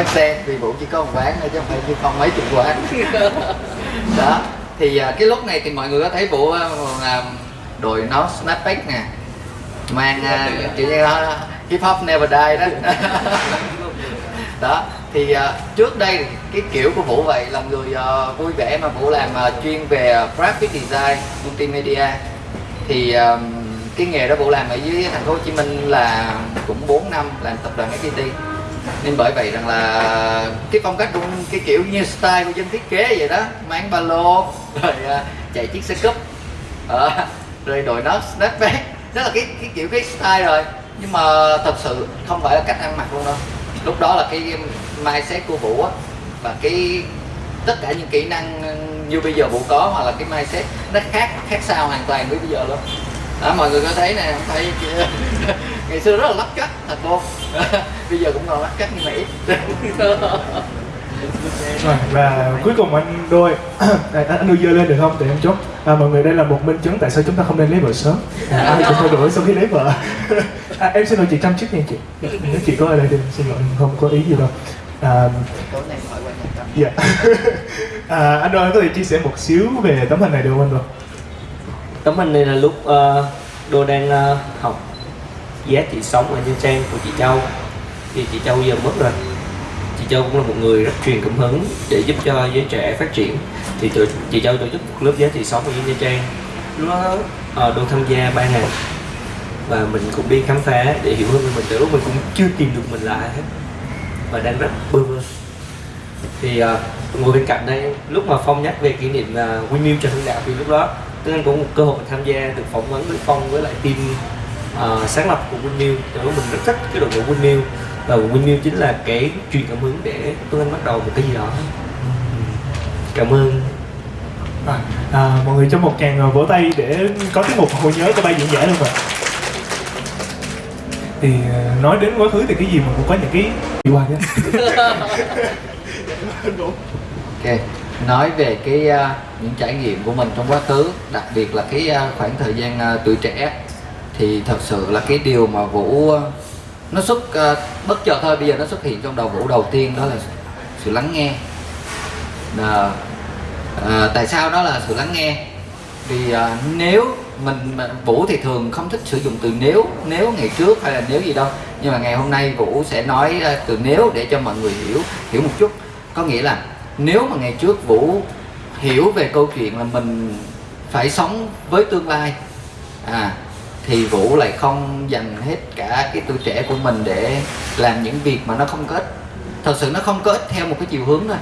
quán sen vì vũ chỉ có một quán thôi chứ không phải như không mấy chục quán đó thì à, cái lúc này thì mọi người có thấy vũ à, là đội nón snapback nè mang à, chữ uh, hip hop never die đó. Đó thì uh, trước đây cái kiểu của vũ vậy là người uh, vui vẻ mà vũ làm uh, chuyên về graphic design multimedia. Thì uh, cái nghề đó vũ làm ở dưới thành phố Hồ Chí Minh là cũng 4 năm làm tập đoàn FPT nên bởi vậy rằng là cái phong cách cũng cái kiểu như style của dân thiết kế vậy đó mang ba lô rồi uh, chạy chiếc xe cúp uh, rồi đội nón snapback đó là cái cái kiểu cái style rồi. Nhưng mà thật sự không phải là cách ăn mặc luôn đâu. Lúc đó là cái mindset của vũ á và cái tất cả những kỹ năng như bây giờ vũ có hoặc là cái mindset nó khác khác sao hoàn toàn với bây giờ luôn đó, mọi người có thấy nè không thấy? Ngày xưa rất là lắc cắt thật vô bây giờ cũng còn cắt nhưng mà ít. Rồi, và cuối cùng anh đôi anh, anh đưa dơ lên được không? Để em chốt. À, mọi người đây là một minh chứng tại sao chúng ta không nên lấy vợ sớm. À, ai cũng thay đổi sau khi lấy vợ. À, em xin lỗi chị chăm chút nha chị. Nếu chị có ở đây thì xin lỗi không có ý gì đâu. À, dạ. À, anh đôi có thể chia sẻ một xíu về tấm hình này được không anh đôi tấm hình này là lúc uh, đô đang uh, học giá trị sống ở Nha Trang của chị Châu. Thì chị Châu giờ mất rồi. Chị Châu cũng là một người rất truyền cảm hứng để giúp cho giới trẻ phát triển. Thì tụi, chị Châu tổ chức một lớp giá trị sống ở Nha Trang. Nó đó uh, đô tham gia ba ngày. Và mình cũng đi khám phá để hiểu hơn về mình. Từ lúc mình cũng chưa tìm được mình là ai hết. Và đang rất bơ vơ. Thì uh, ngồi bên cạnh đây lúc mà phong nhắc về kỷ niệm uh, Windmill cho hưng đạo thì lúc đó Tức anh có một cơ hội tham gia được phỏng vấn với Phong với lại team uh, sáng lập của Từ lúc mình rất thích cái đội ngũ Windmill Và Windmill chính là cái truyền cảm hứng để Tuấn Anh bắt đầu một cái gì đó. Cảm ơn. À, à, mọi người cho một tràng vỗ tay để có tiết mục hồi nhớ của ba diễn giả luôn rồi thì nói đến quá khứ thì cái gì mà cũng có những cái đi qua chứ ok nói về cái uh, những trải nghiệm của mình trong quá khứ đặc biệt là cái uh, khoảng thời gian uh, tuổi trẻ thì thật sự là cái điều mà vũ uh, nó xuất uh, bất chợt thôi bây giờ nó xuất hiện trong đầu vũ đầu tiên đó là sự lắng nghe. Uh, uh, tại sao đó là sự lắng nghe? Vì uh, nếu mình vũ thì thường không thích sử dụng từ nếu nếu ngày trước hay là nếu gì đâu. Nhưng mà ngày hôm nay vũ sẽ nói uh, từ nếu để cho mọi người hiểu hiểu một chút. Có nghĩa là nếu mà ngày trước vũ hiểu về câu chuyện là mình phải sống với tương lai à thì vũ lại không dành hết cả cái tuổi trẻ của mình để làm những việc mà nó không có ích. Thật sự nó không có ích theo một cái chiều hướng thôi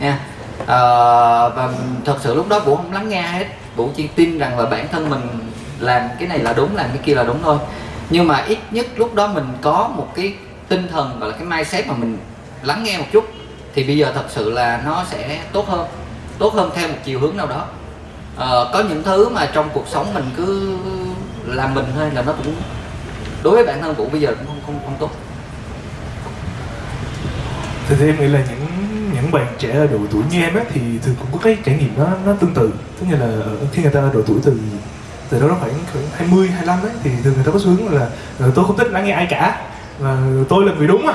nha. À, và thật sự lúc đó vũ không lắng nghe hết. Vũ chỉ tin rằng là bản thân mình làm cái này là đúng làm cái kia là đúng thôi. Nhưng mà ít nhất lúc đó mình có một cái tinh thần gọi là cái mindset mà mình lắng nghe một chút thì bây giờ thật sự là nó sẽ tốt hơn tốt hơn theo một chiều hướng nào đó. À, có những thứ mà trong cuộc sống mình cứ làm mình thôi là nó cũng đối với bản thân vũ bây giờ cũng không không không tốt. Thì, thì em nghĩ là những những bạn trẻ ở độ tuổi như em ấy thì thường cũng có cái trải nghiệm nó nó tương tự. Tức như là khi người ta ở độ tuổi từ từ đó nó khoảng khoảng 20, 25 ấy thì thường người ta có xu hướng là ờ, tôi không thích lắng nghe ai cả và tôi là người đúng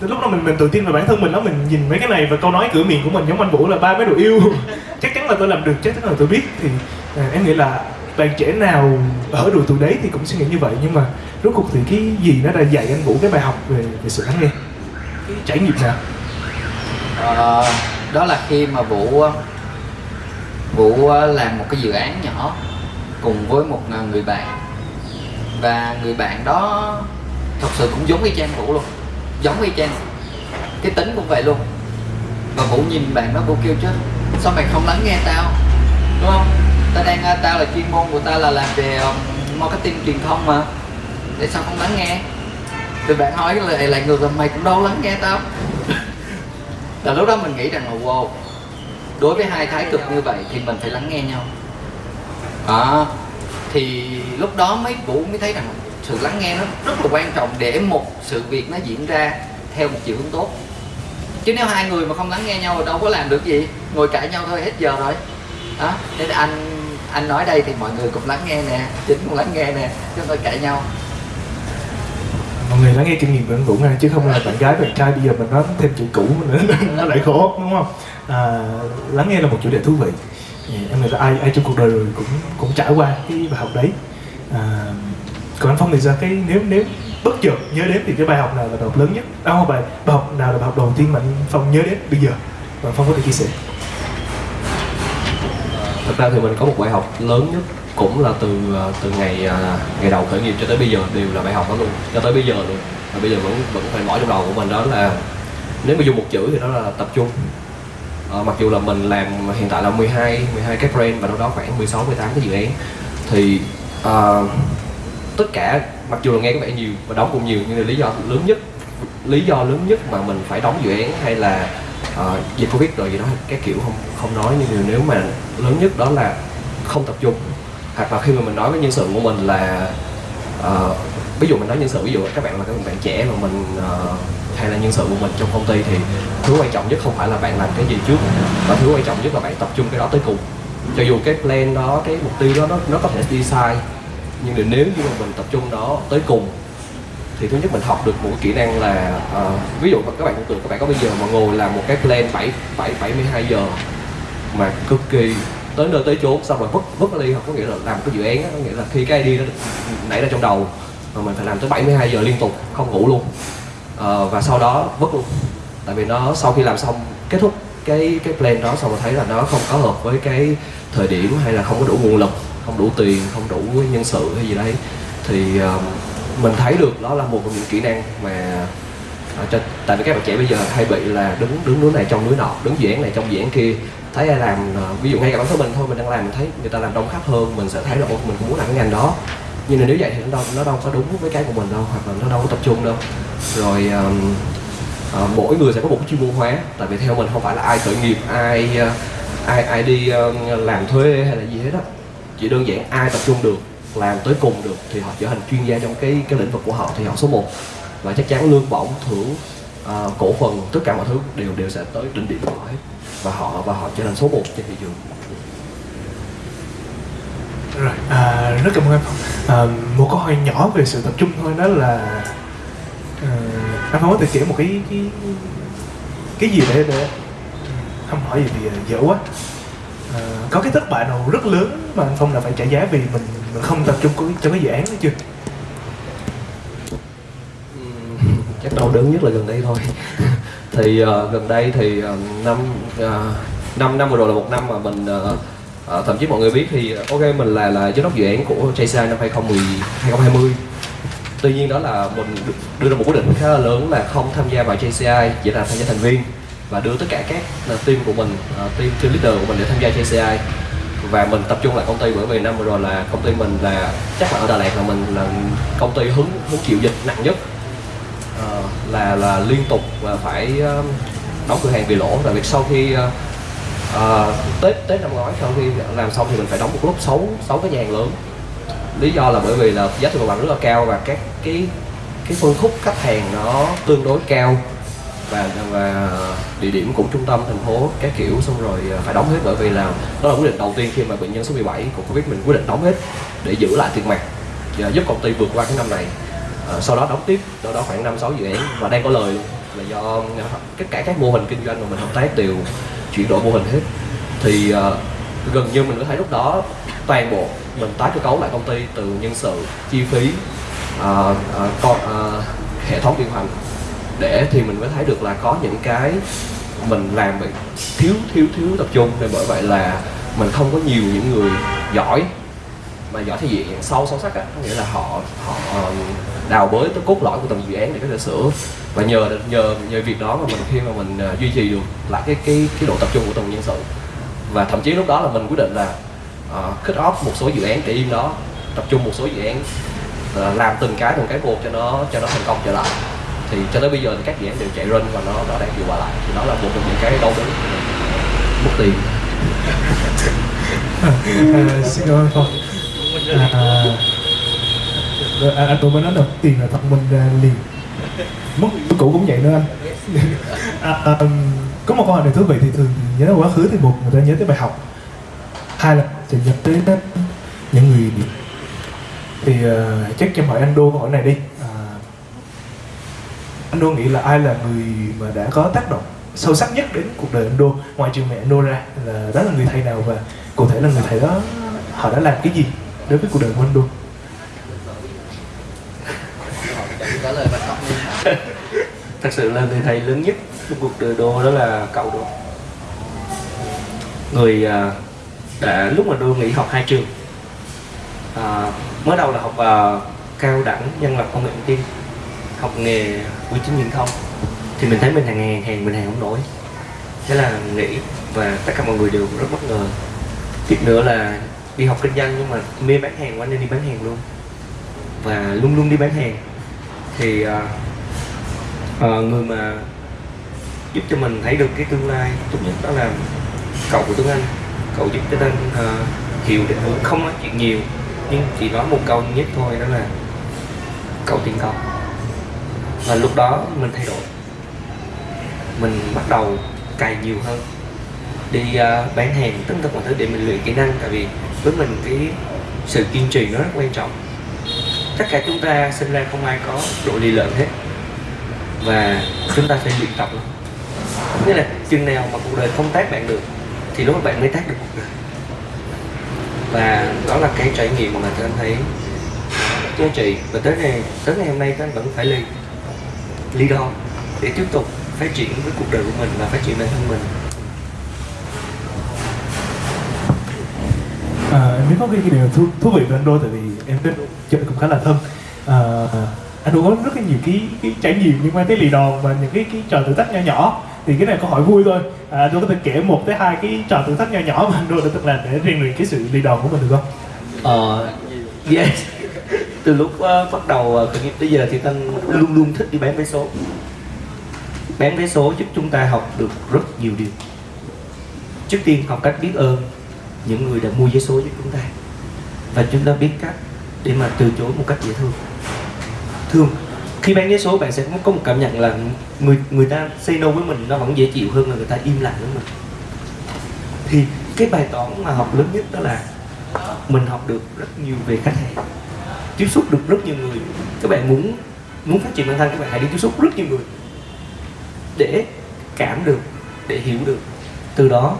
từ lúc đó mình mình tự tin vào bản thân mình đó mình nhìn mấy cái này và câu nói cửa miệng của mình giống anh vũ là ba mấy đồ yêu. Chắc chắn là tôi làm được chắc chắn là tôi biết. Thì à, em nghĩ là bạn trẻ nào ở độ tuổi đấy thì cũng suy nghĩ như vậy. Nhưng mà rốt cuộc thì cái gì nó đã dạy anh vũ cái bài học về về sự lắng nghe? Cái trải nghiệm nào? À, đó là khi mà vũ vũ làm một cái dự án nhỏ cùng với một à, người bạn. Và người bạn đó thật sự cũng giống y chang vũ luôn giống y chang. Cái tính cũng vậy luôn. Và vũ nhìn bạn nó vũ kêu chứ sao mày không lắng nghe tao? Đúng không? Tao đang à, tao là chuyên môn của tao là làm về ờ, marketing truyền thông mà. Tại sao không lắng nghe? Thì bạn hỏi lại lại ngược là mày cũng đâu lắng nghe tao. Là lúc đó mình nghĩ rằng là wow đối với hai thái cực như vậy thì mình phải lắng nghe nhau. À, thì lúc đó mấy vũ mới thấy rằng sự lắng nghe nó rất là quan trọng để một sự việc nó diễn ra theo một chiều hướng tốt. Chứ nếu hai người mà không lắng nghe nhau thì đâu có làm được gì. Ngồi cãi nhau thôi hết giờ rồi. Đó nên anh anh nói đây thì mọi người cũng lắng nghe nè chính cũng lắng nghe nè chúng tôi cãi nhau. Mọi người lắng nghe kinh nghiệm của anh Vũ nha chứ không là bạn gái bạn trai bây giờ mình nói thêm chuyện cũ nữa nó lại khó đúng không? À, lắng nghe là một chủ đề thú vị. Dạ, em nghĩ là ai ai trong cuộc đời rồi cũng cũng trải qua cái bài học đấy. À, còn anh Phong thì sao? Cái nếu nếu bất chợt nhớ đến thì cái bài học nào là bài học lớn nhất? Đó không bài bài học nào là bài học đầu tiên mà anh Phong nhớ đến bây giờ? Và anh Phong có thể chia sẻ. Thật ra thì mình có một bài học lớn nhất cũng là từ à, từ ngày à, ngày đầu khởi nghiệp cho tới bây giờ đều là bài học đó luôn. Cho tới bây giờ luôn. Và bây giờ vẫn vẫn phải bỏ trong đầu của mình đó là nếu mà dùng một chữ thì đó là tập trung. À, mặc dù là mình làm hiện tại là 12 12 cái brand và đâu đó khoảng 16 18 cái dự án thì à, tất cả mặc dù là nghe có vẻ nhiều và đóng cũng nhiều nhưng là lý do lớn nhất lý do lớn nhất mà mình phải đóng dự án hay là uh, dịch covid rồi gì đó cái kiểu không không nói. Nhưng điều nếu mà lớn nhất đó là không tập trung. Hoặc là khi mà mình nói với nhân sự của mình là uh, ví dụ mình nói nhân sự ví dụ các bạn là các bạn trẻ mà mình uh, hay là nhân sự của mình trong công ty thì thứ quan trọng nhất không phải là bạn làm cái gì trước mà thứ quan trọng nhất là bạn tập trung cái đó tới cùng. Cho dù cái plan đó cái mục tiêu đó nó nó có thể đi sai nhưng mà nếu như mà mình tập trung đó tới cùng thì thứ nhất mình học được một kỹ năng là uh, ví dụ các bạn tưởng tượng các bạn có bây giờ mà ngồi làm một cái plan 7 7 72 giờ mà cực kỳ tới nơi tới chốn xong rồi vứt vứt nó đi có nghĩa là làm cái dự án có nghĩa là khi cái idea nó nảy ra trong đầu mà mình phải làm tới 72 giờ liên tục không ngủ luôn. Uh, và sau đó vứt luôn. Tại vì nó sau khi làm xong kết thúc cái cái plan đó xong rồi thấy là nó không có hợp với cái thời điểm hay là không có đủ nguồn lực không đủ tiền không đủ nhân sự hay gì đấy thì ờ, mình thấy được đó là một trong những kỹ năng mà ờ, cho, tại vì các bạn trẻ bây giờ hay bị là đứng đứng núi này trong núi nọ đứng dự án này trong dự án kia. Thấy ai làm ờ, ví dụ ngay cả bản thân mình thôi mình đang làm mình thấy người ta làm đông khách hơn mình sẽ thấy là mình cũng muốn làm cái ngành đó. Nhưng mà nếu vậy thì nó đâu nó đâu có đúng với cái của mình đâu hoặc là nó đâu có tập trung đâu. Rồi um, uh, mỗi người sẽ có một cái chuyên môn hóa tại vì theo mình không phải là ai khởi nghiệp ai ai ai đi uh, làm thuê hay là gì hết á chỉ đơn giản ai tập trung được làm tới cùng được thì họ trở thành chuyên gia trong cái cái lĩnh vực của họ thì họ số 1 và chắc chắn lương bổng thưởng uh, cổ phần tất cả mọi thứ đều đều sẽ tới đỉnh điểm của họ hết. Và họ và họ trở thành số 1 trên thị trường. Rồi, à, rất cảm ơn em À, một câu hỏi nhỏ về sự tập trung thôi đó là à, anh có thể kể một cái cái cái gì để để không hỏi gì thì dở quá. Ờ, có cái thất bại nào rất lớn mà anh Phong đã phải trả giá vì mình, mình không tập trung cho cái dự án đó chưa? Chắc đau đớn nhất là gần đây thôi. Thì uh, gần đây thì uh, năm uh, năm năm vừa rồi là một năm mà mình uh, uh, thậm chí mọi người biết thì ok mình là là giám đốc dự án của JCI năm 2010 2020 tuy nhiên đó là mình đưa ra một quyết định khá là lớn là không tham gia vào JCI chỉ là tham gia thành viên và đưa tất cả các ờ, team của mình ờ, team team leader của mình để tham gia JCI và mình tập trung lại công ty bởi vì năm vừa rồi là công ty mình là chắc là ở Đà Lạt là mình là công ty hứng hứng chịu dịch nặng nhất. À, là là liên tục và phải đóng cửa hàng vì lỗ. Tại vì sau khi à, tết tết năm ngoái sau khi làm xong thì mình phải đóng một lúc sáu sáu cái nhà hàng lớn. Lý do là bởi vì là giá thuê mặt bằng rất là cao và các cái cái phân khúc khách hàng nó tương đối cao và và địa điểm cũng trung tâm thành phố các kiểu xong rồi à, phải đóng hết bởi vì là đó là quyết định đầu tiên khi mà bệnh nhân số 17 của covid mình quyết định đóng hết để giữ lại tiền mặt và giúp công ty vượt qua cái năm này. À, sau đó đóng tiếp đâu đó khoảng năm sáu dự án và đang có lời là do à, tất cả các mô hình kinh doanh mà mình hợp tác đều chuyển đổi mô hình hết. Thì ờ, gần như mình có thấy lúc đó toàn bộ mình tái cơ cấu lại công ty từ nhân sự chi phí ờ, ờ, con ờ, hệ thống điều hành để thì mình mới thấy được là có những cái mình làm bị thiếu thiếu thiếu tập trung. Nên bởi vậy là mình không có nhiều những người giỏi mà giỏi thì diện. Sâu sâu sắc á có nghĩa là họ họ ờ, đào bới tới cốt lõi của từng dự án để có thể sửa. Và nhờ nhờ nhờ việc đó mà mình khi mà mình ờ, duy trì được lại cái cái cái độ tập trung của từng nhân sự. Và thậm chí lúc đó là mình quyết định là uh, cut off một số dự án để im đó tập trung một số dự án uh, làm từng cái từng cái một cho nó cho nó thành công trở lại thì cho tới bây giờ thì các dự án đều chạy run và nó nó đang hiệu quả lại. Thì đó là một trong những cái đau đớn mất tiền. À, xin cảm ơn Phong. À, à, à anh tôi mới nói đầu tiền là thật mình ra à, liền. Mất cũ cũng vậy nữa anh. À, à, um, có một câu hỏi này thú vị thì thường nhớ đến quá khứ thì một người ta nhớ tới bài học. Hai là sẽ nhớ tới những người thì uh, chắc cho hỏi anh đô câu hỏi này đi anh đô nghĩ là ai là người mà đã có tác động sâu sắc nhất đến cuộc đời anh đô? Ngoài trừ mẹ anh đô ra là đó là người thầy nào và cụ thể là người thầy đó họ đã làm cái gì đối với cuộc đời của anh đô? Trả lời thật sự là người thầy lớn nhất trong cuộc đời đô đó là cậu đô. Người à, đã lúc mà đô nghỉ học hai trường à, mới đầu là học uh, cao đẳng nhân lập công nghệ thông tin học nghề bưu chính viễn thông thì mình thấy mình hàng hàng hàng mình hàng không nổi thế là nghĩ và tất cả mọi người đều rất bất ngờ. Tiếp nữa là đi học kinh doanh nhưng mà mê bán hàng quá nên đi bán hàng luôn. Và luôn luôn đi bán hàng. Thì uh, uh, người mà giúp cho mình thấy được cái tương lai tốt nhất đó là cậu của Tuấn Anh. Cậu giúp cho Tân uh, à, hiểu định hướng không nói chuyện nhiều nhưng chỉ nói một câu nhất thôi đó là cậu tiền cậu và lúc đó mình thay đổi. Mình bắt đầu cày nhiều hơn. Đi uh, bán hàng tất cả mọi thứ để mình luyện kỹ năng tại vì với mình cái sự kiên trì nó rất quan trọng. Tất cả chúng ta sinh ra không ai có độ lì lợm hết. Và chúng ta phải luyện tập lắm. Nghĩa là chừng nào mà cuộc đời không tác bạn được thì lúc đó bạn mới tác được cuộc đời. Và đó là cái trải nghiệm mà tôi thấy. Giá trị và tới ngày tới ngày hôm nay tôi vẫn phải lead leader để tiếp tục phát triển với cuộc đời của mình và phát triển bản thân mình. À, em biết có cái, điều thú, thú vị về anh Đô tại vì em biết chơi cũng khá là thân. À, anh Đô có rất là nhiều cái cái trải nghiệm liên quan tới lì đòn và những cái cái trò thử thách nhỏ nhỏ. Thì cái này câu hỏi vui thôi. À, Đô có thể kể một tới hai cái trò thử thách nhỏ nhỏ mà anh Đô đã từng làm để rèn luyện cái sự lì đòn của mình được không? ờ yes từ lúc uh, bắt đầu uh, khởi nghiệp tới giờ thì tân luôn luôn thích đi bán vé số. Bán vé số giúp chúng ta học được rất nhiều điều. Trước tiên học cách biết ơn những người đã mua vé số giúp chúng ta và chúng ta biết cách để mà từ chối một cách dễ thương. Thường khi bán vé số bạn sẽ có một cảm nhận là người người ta say no với mình nó vẫn dễ chịu hơn là người ta im lặng với mình. Thì cái bài toán mà học lớn nhất đó là mình học được rất nhiều về khách hàng tiếp xúc được rất nhiều người. Các bạn muốn muốn phát triển bản thân các bạn hãy đi tiếp xúc rất nhiều người để cảm được để hiểu được. Từ đó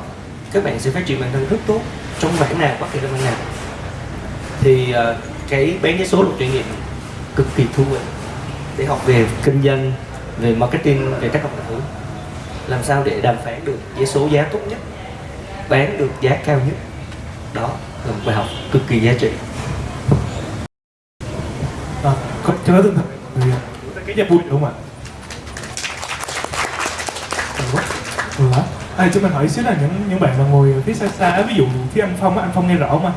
các bạn sẽ phát triển bản thân rất tốt trong bản nào bất kỳ trong bản nào. Thì uh, cái bán vé số là trải nghiệm cực kỳ thú vị để học về kinh doanh về marketing về các cả thứ làm sao để đàm phán được vé số giá tốt nhất bán được giá cao nhất. Đó là một bài học cực kỳ giá trị. À, có cho nó tinh thần cái nhà vui đúng không ạ? Ừ, hả? À, cho mình hỏi xíu là những những bạn mà ngồi phía xa xa ví dụ phía anh Phong á, anh Phong nghe rõ không anh?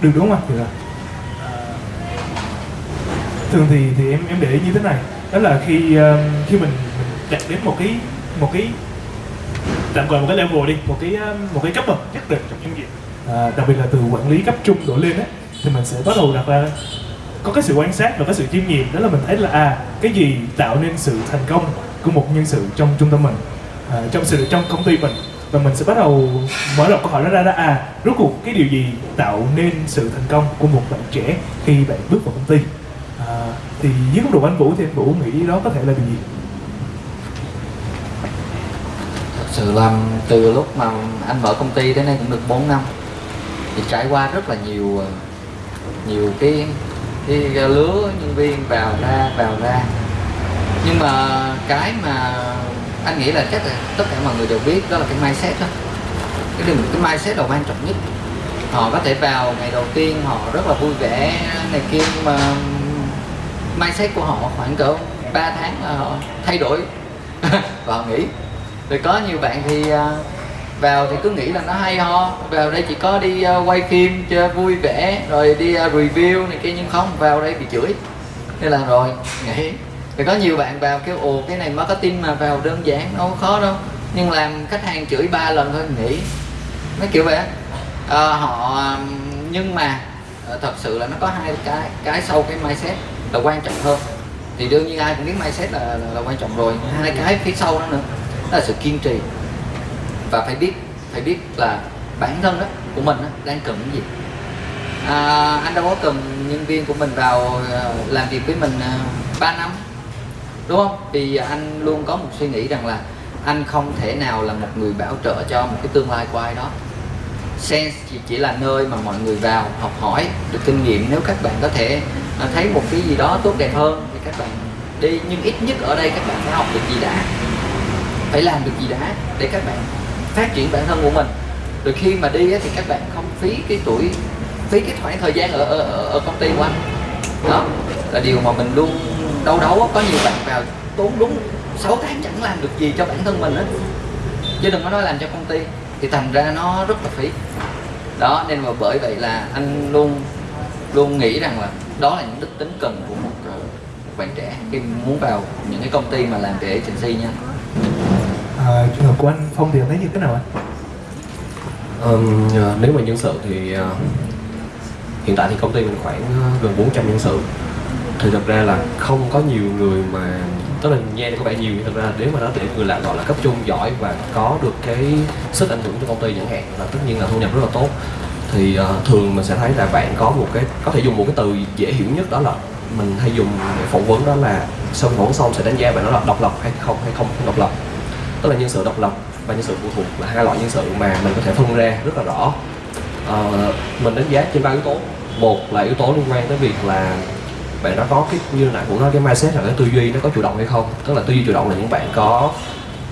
Được đúng không anh? Được. Thường thì thì em em để ý như thế này đó là khi um, khi mình, mình đạt đến một cái một cái tạm gọi một cái level đi một cái um, một cái cấp bậc nhất định trong doanh nghiệp à, đặc biệt là từ quản lý cấp trung đổ lên á thì mình sẽ bắt đầu đặt ra có cái sự quan sát và có sự chiêm nghiệm đó là mình thấy là à cái gì tạo nên sự thành công của một nhân sự trong trung tâm mình à, trong sự trong công ty mình. Và mình sẽ bắt đầu mở rộng câu hỏi đó ra đó à rốt cuộc cái điều gì tạo nên sự thành công của một bạn trẻ khi bạn bước vào công ty? À, thì dưới góc độ anh Vũ thì anh Vũ nghĩ đó có thể là điều gì? Thật sự là từ lúc mà anh mở công ty đến nay cũng được 4 năm thì trải qua rất là nhiều à, nhiều cái cái à, lứa nhân viên vào ra vào ra. Nhưng mà cái mà anh nghĩ là chắc là tất cả mọi người đều biết, đó là cái mindset đó. Cái điều, cái mindset là quan trọng nhất. Họ có thể vào ngày đầu tiên họ rất là vui vẻ này kia, nhưng mà mindset của họ khoảng cỡ 3 tháng là họ thay đổi. Và họ nghỉ. Rồi có nhiều bạn thì à, vào thì cứ nghĩ là nó hay ho. Vào đây chỉ có đi uh, quay phim cho vui vẻ rồi đi uh, review này kia nhưng không vào đây bị chửi. Nên là rồi nghỉ. Thì có nhiều bạn vào kêu ồ cái này marketing mà vào đơn giản đâu có khó đâu. Nhưng làm khách hàng chửi ba lần thôi nghỉ. Nó kiểu vậy à, họ nhưng mà thật sự là nó có hai cái cái sau cái mindset là quan trọng hơn. Thì đương nhiên ai cũng biết mindset là, là, là quan trọng rồi. Hai cái phía sau đó nữa đó là sự kiên trì và phải biết phải biết là bản thân đó của mình đó, đang cần cái gì. À, anh đâu có cần nhân viên của mình vào à, làm việc với mình à, 3 năm đúng không? Thì anh luôn có một suy nghĩ rằng là anh không thể nào là một người bảo trợ cho một cái tương lai của ai đó. Sense chỉ, chỉ là nơi mà mọi người vào học hỏi được kinh nghiệm. Nếu các bạn có thể à, thấy một cái gì đó tốt đẹp hơn thì các bạn đi. Nhưng ít nhất ở đây các bạn phải học được gì đã phải làm được gì đã để các bạn phát triển bản thân của mình. Rồi khi mà đi thì các bạn không phí cái tuổi phí cái khoảng thời gian ở ở, ở, công ty của anh. Đó là điều mà mình luôn đâu đâu có nhiều bạn vào tốn đúng 6 tháng chẳng làm được gì cho bản thân mình hết. Chứ đừng có nói làm cho công ty thì thành ra nó rất là phí. Đó nên mà bởi vậy là anh luôn luôn nghĩ rằng là đó là những đức tính cần của một, ờ, một bạn trẻ khi muốn vào những cái công ty mà làm về agency nha à, trường hợp của anh Phong thì anh thấy như thế nào anh? Um, ờ, nếu mà nhân sự thì uh, hiện tại thì công ty mình khoảng ờ, gần 400 nhân sự thì thật ra là không có nhiều người mà tức là nghe có vẻ nhiều nhưng thật ra nếu mà nó để người làm gọi là cấp trung giỏi và có được cái sức ảnh hưởng cho công ty chẳng hạn là tất nhiên là thu nhập rất là tốt thì uh, thường mình sẽ thấy là bạn có một cái có thể dùng một cái từ dễ hiểu nhất đó là mình hay dùng để phỏng vấn đó là sau phỏng vấn xong sẽ đánh giá bạn đó là độc lập hay không hay không độc lập tức là nhân sự độc lập và nhân sự phụ thuộc là hai loại nhân sự mà mình có thể phân ra rất là rõ. À, mình đánh giá trên ba yếu tố. Một là yếu tố liên quan tới việc là bạn nó có cái như nãy cũng nói cái mindset là cái tư duy nó có chủ động hay không. Tức là tư duy chủ động là những bạn có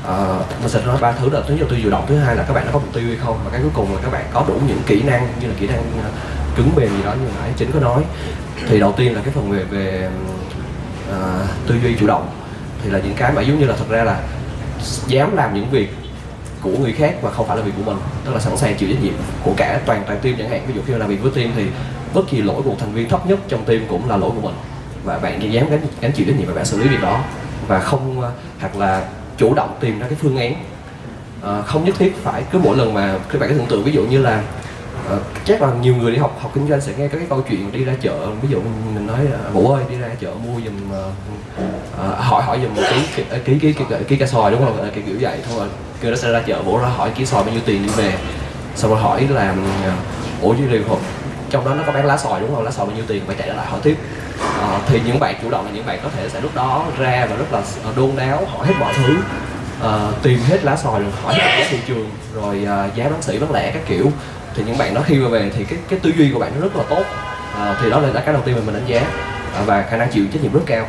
uh, mình sẽ nói ba thứ là thứ nhất là tư duy chủ động thứ hai là các bạn nó có mục tiêu hay không. Và cái cuối cùng là các bạn có đủ những kỹ năng như là kỹ năng ờ, cứng mềm gì đó như nãy chính có nói. Thì đầu tiên là cái phần về về uh, tư duy chủ động thì là những cái mà giống như là thật ra là dám làm những việc của người khác và không phải là việc của mình tức là sẵn sàng chịu trách nhiệm của cả toàn toàn team chẳng hạn. Ví dụ khi làm việc với team thì bất kỳ lỗi của một thành viên thấp nhất trong team cũng là lỗi của mình. Và bạn dám gánh, gánh chịu trách nhiệm và bạn xử lý việc đó và không à, hoặc là chủ động tìm ra cái phương án. À, không nhất thiết phải cứ mỗi lần mà các bạn có tưởng tượng ví dụ như là ờ, chắc là nhiều người đi học học kinh doanh sẽ nghe các cái câu chuyện đi ra chợ. Ví dụ mình nói vũ ơi đi ra chợ mua giùm ờ, ờ hỏi hỏi giùm một ký ký ký ký, ký, ký cá sòi đúng không? Ờ, cái kiểu vậy. Thôi rồi kêu nó sẽ ra chợ vũ ra hỏi ký sòi bao nhiêu tiền đi về. Xong rồi hỏi là ờ, ủa chứ điều không trong đó nó có bán lá sòi đúng không? Lá sòi bao nhiêu tiền? Phải chạy lại hỏi tiếp. À, thì những bạn chủ động là những bạn có thể sẽ lúc đó ra và rất là đôn đáo hỏi hết mọi thứ. À, tìm hết lá sòi rồi hỏi hết giá thị trường rồi à, giá bán sỉ bán lẻ các kiểu thì những bạn đó khi mà về thì cái cái tư duy của bạn nó rất là tốt. À, thì đó là cái đầu tiên mà mình đánh giá. À, và khả năng chịu trách nhiệm rất cao.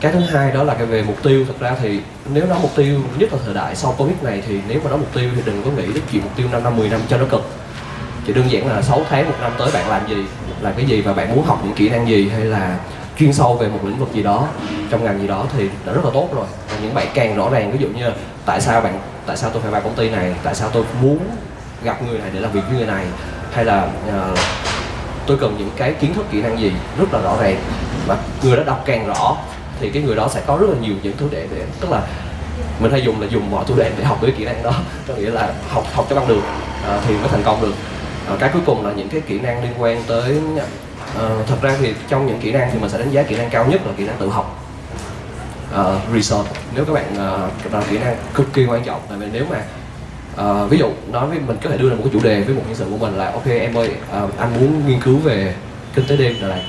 Cái thứ hai đó là cái về mục tiêu. Thật ra thì nếu nói mục tiêu nhất là thời đại sau covid này thì nếu mà nói mục tiêu thì đừng có nghĩ đến chuyện mục tiêu 5 năm 10 năm cho nó cực. Chỉ đơn giản là 6 tháng một năm tới bạn làm gì? Là cái gì và bạn muốn học những kỹ năng gì? Hay là chuyên sâu về một lĩnh vực gì đó trong ngành gì đó thì đã rất là tốt rồi. Và những bạn càng rõ ràng ví dụ như tại sao bạn tại sao tôi phải vào công ty này? Tại sao tôi muốn gặp người này để làm việc với người này hay là uh, tôi cần những cái kiến thức kỹ năng gì rất là rõ ràng và người đó đọc càng rõ thì cái người đó sẽ có rất là nhiều những thứ để để tức là mình hay dùng là dùng mọi thủ đoạn để học cái kỹ năng đó có nghĩa là học học cho bằng được ờ, thì mới thành công được. Ờ, cái cuối cùng là những cái kỹ năng liên quan tới ờ, thật ra thì trong những kỹ năng thì mình sẽ đánh giá kỹ năng cao nhất là kỹ năng tự học. Ờ, research. Nếu các bạn ờ, uh, là kỹ năng cực kỳ quan trọng tại vì nếu mà uh, ví dụ nói với mình có thể đưa ra một cái chủ đề với một nhân sự của mình là ok em ơi uh, anh muốn nghiên cứu về kinh tế đêm là này.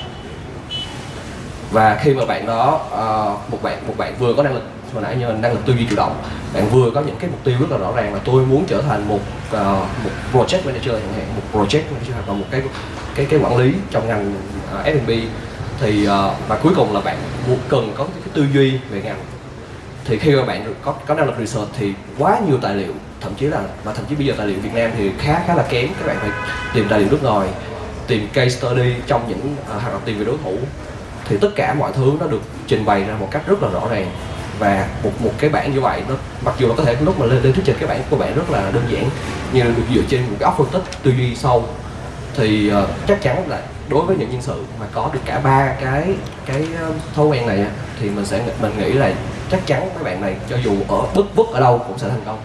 Và khi mà bạn đó uh, một bạn một bạn vừa có năng lực hồi nãy như năng lực tư duy chủ động bạn vừa có những cái mục tiêu rất là rõ ràng là tôi muốn trở thành một uh, một project manager chẳng hạn một project manager hoặc là một cái cái cái quản lý trong ngành uh, F&B thì uh, và cuối cùng là bạn muốn cần có cái tư duy về ngành. Thì khi mà bạn có có năng lực research thì quá nhiều tài liệu thậm chí là mà thậm chí bây giờ tài liệu Việt Nam thì khá khá là kém các bạn phải tìm tài liệu nước ngoài tìm case study trong những uh, hoặc là tìm về đối thủ. Thì tất cả mọi thứ nó được trình bày ra một cách rất là rõ ràng. Và một một cái bản như vậy nó mặc dù nó có thể lúc mà lên lên thuyết trình cái bản của bạn rất là đơn giản nhưng được dựa trên một cái óc phân tích tư duy sâu thì uh, chắc chắn là đối với những nhân sự mà có được cả ba cái cái ờ, thói quen này thì mình sẽ mình nghĩ là chắc chắn các bạn này cho dù ở bất bất ở đâu cũng sẽ thành công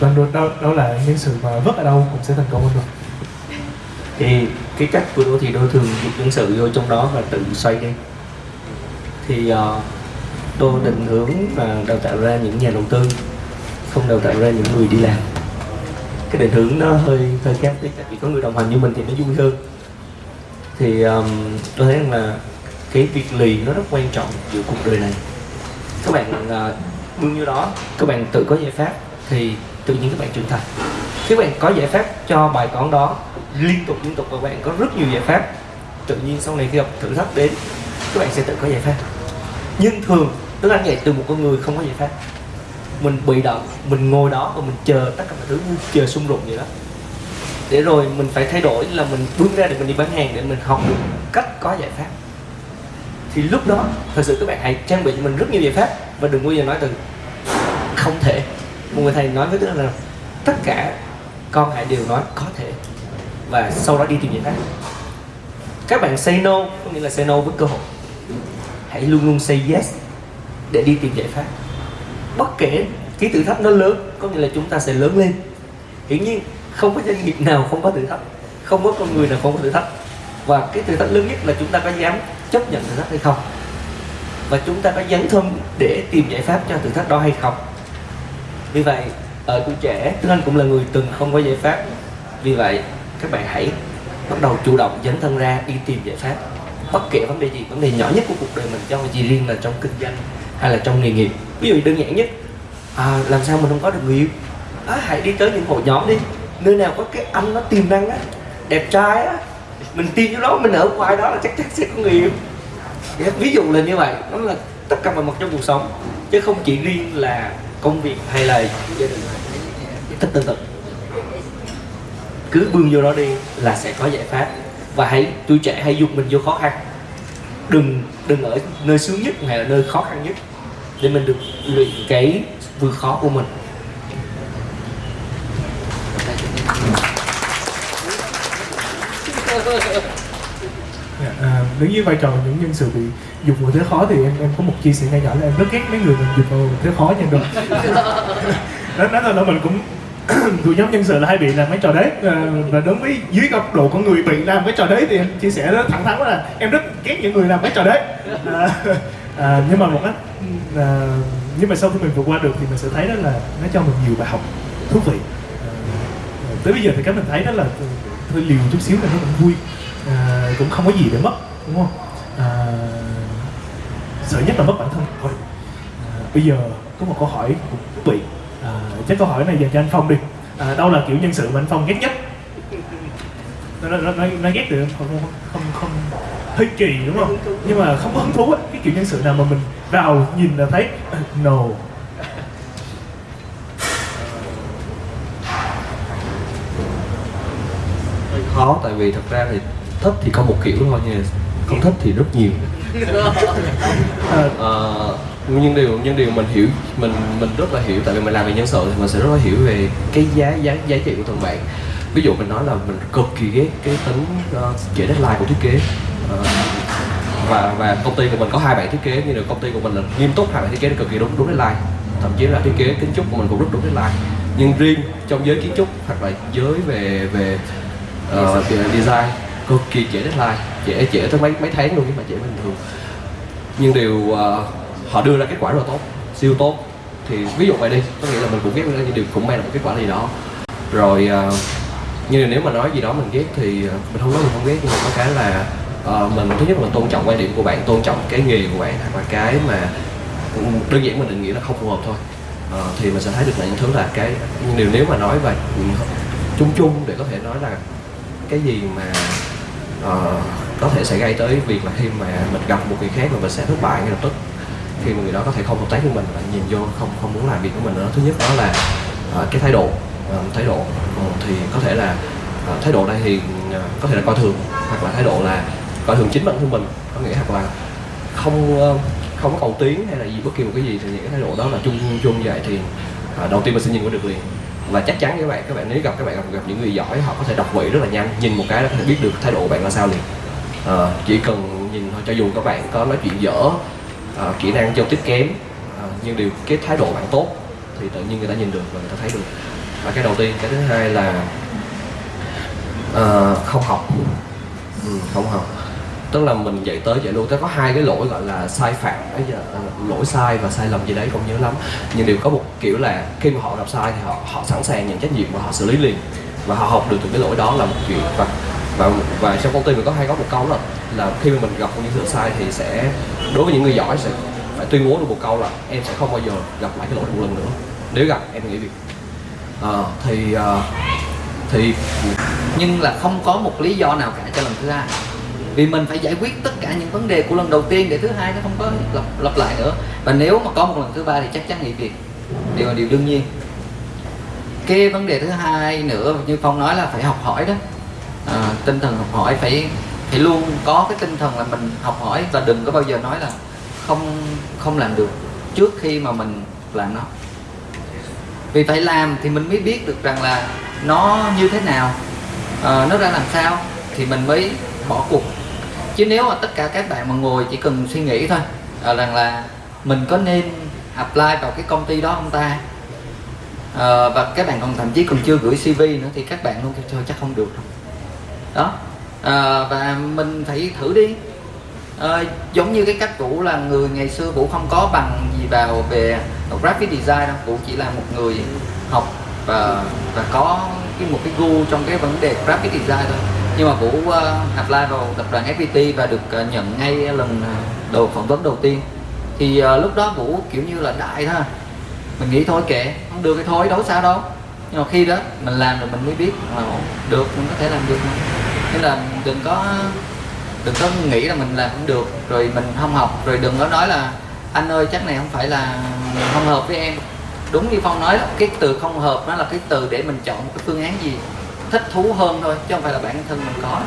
vâng, đó, đó, đó là những sự mà vất ở đâu cũng sẽ thành công hơn rồi thì cái cách của đô thì đô thường dịch những sự vô trong đó và tự xoay đi. Thì ờ, uh, đô định hướng và đào tạo ra những nhà đầu tư không đào tạo ra những người đi làm. Cái định hướng nó hơi hơi khác tí tại vì có người đồng hành như mình thì nó vui hơn. Thì um, tôi thấy rằng là cái việc lì nó rất quan trọng giữa cuộc đời này. Các bạn ờ, uh, bao nhiêu đó các bạn tự có giải pháp thì tự nhiên các bạn trưởng thành. Các bạn có giải pháp cho bài toán đó liên tục liên tục và các bạn có rất nhiều giải pháp. Tự nhiên sau này khi gặp thử thách đến, các bạn sẽ tự có giải pháp. Nhưng thường tức là vậy từ một con người không có giải pháp. Mình bị động, mình ngồi đó và mình chờ tất cả mọi thứ như chờ xung đột vậy đó. Để rồi mình phải thay đổi là mình bước ra để mình đi bán hàng để mình học được cách có giải pháp. Thì lúc đó, thật sự các bạn hãy trang bị cho mình rất nhiều giải pháp và đừng bao giờ nói từ không thể một người thầy nói với tôi là tất cả con hãy đều nói có thể. Và sau đó đi tìm giải pháp. Các bạn say no, có nghĩa là say no với cơ hội. Hãy luôn luôn say yes để đi tìm giải pháp. Bất kể cái thử thách nó lớn, có nghĩa là chúng ta sẽ lớn lên. Hiển nhiên, không có doanh nghiệp nào không có thử thách. Không có con người nào không có thử thách. Và cái thử thách lớn nhất là chúng ta có dám chấp nhận thử thách hay không? Và chúng ta có dấn thân để tìm giải pháp cho thử thách đó hay không? Vì vậy ở tuổi trẻ Tuấn Anh cũng là người từng không có giải pháp. Vì vậy các bạn hãy bắt đầu chủ động dấn thân ra đi tìm giải pháp. Bất kể vấn đề gì vấn đề nhỏ nhất của cuộc đời mình cho chỉ riêng là trong kinh doanh hay là trong nghề nghiệp. Ví dụ đơn giản nhất à, làm sao mình không có được người yêu? À, hãy đi tới những hội nhóm đi. Nơi nào có cái anh nó tiềm năng á đẹp trai á mình tìm chỗ đó mình ở ngoài đó là chắc chắn sẽ có người yêu. Ví dụ là như vậy đó là tất cả mọi mặt trong cuộc sống. Chứ không chỉ riêng là công việc hay là gia đình thích tương tự? Cứ bươn vô đó đi là sẽ có giải pháp. Và hãy tuổi trẻ hãy dục mình vô khó khăn. Đừng đừng ở nơi sướng nhất hay là nơi khó khăn nhất để mình được luyện cái vượt khó của mình. Dạ, à, nếu như vai trò những nhân sự bị dục vào thế khó thì em em có một chia sẻ nhỏ nhỏ là em rất ghét mấy người mình dục vào thế khó nha rồi đó nói là mình cũng thuộc nhóm nhân sự là hay bị làm mấy trò đấy. À, và đối với dưới góc độ con người bị làm mấy trò đấy thì em chia sẻ rất thẳng thắn là em rất ghét những người làm mấy trò đấy. À, à, nhưng mà một cách à, nhưng mà sau khi mình vượt qua được thì mình sẽ thấy đó là nó cho mình nhiều bài học thú vị. À, tới bây giờ thì cái mình thấy đó là hơi liều chút xíu là nó cũng vui. à, cũng không có gì để mất đúng không? À, sợ nhất là mất bản thân thôi. À, bây giờ có một câu hỏi cũng bị vị. À, chắc câu hỏi này dành cho anh phong đi. À, đâu là kiểu nhân sự mà anh phong ghét nhất? Nó nó nó, nó ghét được không? Không không không hơi kỳ đúng không? Nhưng mà không có hứng thú ấy. cái kiểu nhân sự nào mà mình vào nhìn là thấy uh, no. Khó tại vì thật ra thì thích thì có một kiểu thôi mà không thích thì rất nhiều. À, Ờ, nhưng điều nhưng điều mình hiểu mình mình rất là hiểu tại vì mình làm về nhân sự thì mình sẽ rất là hiểu về cái giá giá giá trị của từng bạn. Ví dụ mình nói là mình cực kỳ ghét cái tính uh, trễ deadline của thiết kế. Ờ, và và công ty của mình có hai bạn thiết kế nhưng mà công ty của mình là nghiêm túc hai bạn thiết kế cực kỳ đúng đúng deadline. Thậm chí là thiết kế kiến trúc của mình cũng rất đúng deadline. Nhưng riêng trong giới kiến trúc hoặc là giới về về uh, design cực kỳ trễ deadline trễ trễ tới mấy mấy tháng luôn nhưng mà trễ bình thường. Nhưng điều uh, họ đưa ra kết quả rất là tốt siêu tốt. Thì ví dụ vậy đi có nghĩa là mình cũng ghét nhưng điều cũng mang lại một kết quả gì đó. Rồi uh, nhưng nếu mà nói gì đó mình ghét thì ờ, mình không nói mình không ghét nhưng mà có cái là uh, mình thứ nhất là tôn trọng quan điểm của bạn tôn trọng cái nghề của bạn hoặc là cái mà đơn giản mình định nghĩa là không phù hợp thôi. Uh, thì mình sẽ thấy được là những thứ là cái nhưng điều nếu mà nói và chung chung để có thể nói là cái gì mà Ờ, có thể sẽ gây tới việc là khi mà mình gặp một người khác mà mình sẽ thất bại ngay lập tức khi mà người đó có thể không hợp tác với mình và nhìn vô không không muốn làm việc của mình nữa. Thứ nhất đó là uh, cái thái độ uh, thái độ. Uh, thì có thể là uh, thái độ đây thì uh, có thể là coi thường hoặc là thái độ là coi thường chính bản thân mình. Có nghĩa hoặc là không uh, không có cầu tiến hay là gì bất kỳ một cái gì thì những cái thái độ đó là chung chung vậy thì uh, đầu tiên mình sẽ nhìn qua được liền và chắc chắn các bạn các bạn nếu gặp các bạn gặp, gặp những người giỏi họ có thể đọc vị rất là nhanh nhìn một cái là có thể biết được thái độ của bạn là sao liền. À, chỉ cần nhìn thôi cho dù các bạn có nói chuyện dở à, kỹ năng giao tiếp kém à, nhưng điều cái thái độ bạn tốt thì tự nhiên người ta nhìn được và người ta thấy được. Và cái đầu tiên cái thứ hai là à, không học. Ừ, không học tức là mình dạy tới dạy luôn tới có hai cái lỗi gọi là sai phạm. Bây giờ à, lỗi sai và sai lầm gì đấy không nhớ lắm. Nhưng đều có một kiểu là khi mà họ gặp sai thì họ họ sẵn sàng nhận trách nhiệm và họ xử lý liền. Và họ học được từ cái lỗi đó là một chuyện. Và và và trong công ty mình có hay có một câu là là khi mà mình gặp những sự sai thì sẽ đối với những người giỏi sẽ phải tuyên bố được một câu là em sẽ không bao giờ gặp lại cái lỗi một lần nữa. Nếu gặp em nghỉ việc. À, thì à, thì nhưng là không có một lý do nào cả cho lần thứ hai vì mình phải giải quyết tất cả những vấn đề của lần đầu tiên để thứ hai nó không có lặp, lặp lại nữa. Và nếu mà có một lần thứ ba thì chắc chắn nghỉ việc. Điều là điều đương nhiên. Cái vấn đề thứ hai nữa như phong nói là phải học hỏi đó. À, tinh thần học hỏi phải phải luôn có cái tinh thần là mình học hỏi và đừng có bao giờ nói là không không làm được trước khi mà mình làm nó. Vì phải làm thì mình mới biết được rằng là nó như thế nào à, nó ra làm sao thì mình mới bỏ cuộc chứ nếu mà tất cả các bạn mà ngồi chỉ cần suy nghĩ thôi à, rằng là mình có nên apply vào cái công ty đó không ta? À, và các bạn còn thậm chí còn chưa gửi CV nữa thì các bạn luôn kêu thôi chắc không được đâu. Đó. À, và mình phải thử đi. À, giống như cái cách Vũ là người ngày xưa Vũ không có bằng gì vào về graphic design đâu. Vũ chỉ là một người học và và có cái một cái gu trong cái vấn đề graphic design thôi nhưng mà Vũ uh, apply vào tập đoàn FPT và được uh, nhận ngay lần ờ, đầu phỏng vấn đầu tiên. Thì uh, lúc đó Vũ kiểu như là đại thôi. Mình nghĩ thôi kệ không được cái thôi đâu sao đâu. Nhưng mà khi đó mình làm rồi mình mới biết là được mình có thể làm được nên là đừng có đừng có nghĩ là mình làm không được rồi mình không học rồi đừng có nói là anh ơi chắc này không phải là không hợp với em. Đúng như phong nói là cái từ không hợp nó là cái từ để mình chọn một cái phương án gì thích thú hơn thôi chứ không phải là bản thân mình có.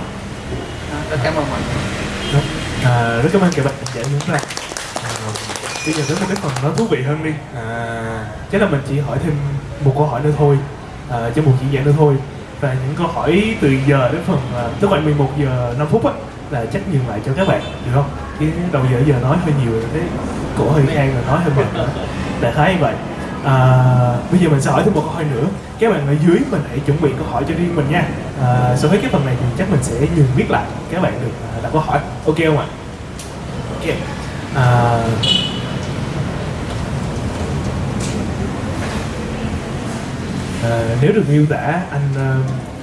Đó, rất cảm ơn mọi người. Đúng. À, rất cảm ơn các bạn giải muốn ra à, bây giờ đến một cái phần nó thú vị hơn đi. À, chắc là mình chỉ hỏi thêm một câu hỏi nữa thôi. À, cho một diễn giả nữa thôi. Và những câu hỏi từ giờ đến phần à, tức khoảng 11 giờ 5 phút á là chắc nhường lại cho các bạn được không? Cái đầu giờ giờ nói hơi nhiều rồi cái cổ hơi khan rồi nói hơi mệt nữa. Đại khái như vậy à, bây giờ mình sẽ hỏi thêm một câu hỏi nữa. Các bạn ở dưới mình hãy chuẩn bị câu hỏi cho riêng mình nha. À, sau với cái phần này thì chắc mình sẽ nhường biết lại. Các bạn được à, đặt câu hỏi. Ok không ạ? Ok. À, à, nếu được miêu tả anh à,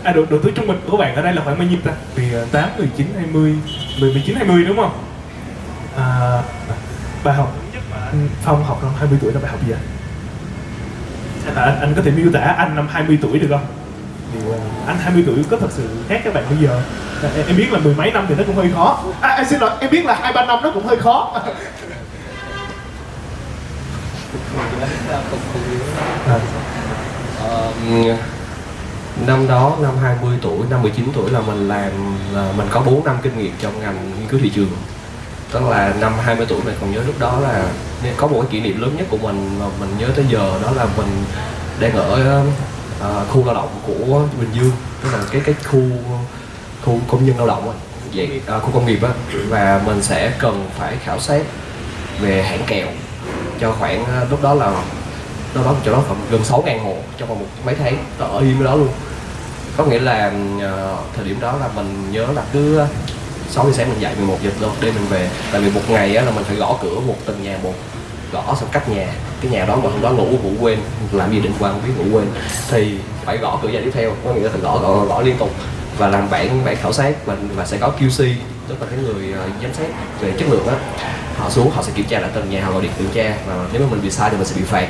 à độ, độ tuổi trung bình của bạn ở đây là khoảng bao nhiêu ta? Vì à, 8, 19, 20 10, 19, 20 đúng không? À, bài học nhất mà anh Phong học năm 20 tuổi là bài học gì ạ? Hay là anh, anh có thể miêu tả anh năm 20 tuổi được không? Thì, ờ, anh 20 tuổi có thật sự khác các bạn bây giờ. Em, em biết là mười mấy năm thì nó cũng hơi khó. À, em xin lỗi em biết là hai ba năm nó cũng hơi khó. À, năm đó năm 20 tuổi năm 19 tuổi là mình làm là mình có 4 năm kinh nghiệm trong ngành nghiên cứu thị trường tức là năm 20 tuổi mình còn nhớ lúc đó là có một cái kỷ niệm lớn nhất của mình mà mình nhớ tới giờ đó là mình đang ở uh, khu lao động của Bình Dương. Tức là cái cái khu khu công nhân lao động vậy uh, khu công nghiệp á. Và mình sẽ cần phải khảo sát về hãng kèo cho khoảng uh, lúc đó là đâu đó chỗ đó khoảng gần 6 ngàn hộ trong vòng một mấy tháng nó ở yên đó luôn. Có nghĩa là uh, thời điểm đó là mình nhớ là cứ 6 giờ sáng mình dậy 11 giờ đâu đêm mình về. Tại vì một ngày á, là mình phải gõ cửa một từng nhà một gõ xong cách nhà. Cái nhà đó mà hôm đó ngủ ngủ quên làm gì định quan không biết ngủ quên. Thì phải gõ cửa nhà tiếp theo có nghĩa là phải gõ gõ gõ liên tục. Và làm bản bản khảo sát và và sẽ có QC tức là cái người uh, giám sát về chất lượng á. Họ xuống họ sẽ kiểm tra lại từng nhà họ gọi điện kiểm tra và nếu mà mình bị sai thì mình sẽ bị phạt.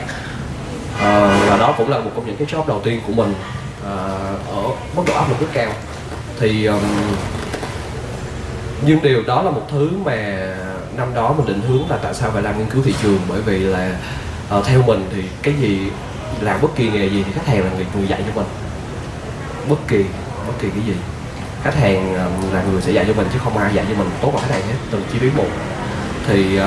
Uh, và đó cũng là một trong những cái job đầu tiên của mình uh, ở mức độ áp lực rất cao. Thì um, nhưng điều đó là một thứ mà năm đó mình định hướng là tại sao phải làm nghiên cứu thị trường? Bởi vì là uh, theo mình thì cái gì làm bất kỳ nghề gì thì khách hàng là người, người dạy cho mình. Bất kỳ bất kỳ cái gì. Khách hàng uh, là người sẽ dạy cho mình chứ không ai dạy cho mình tốt bằng khách hàng hết từ chi phí một. Thì uh,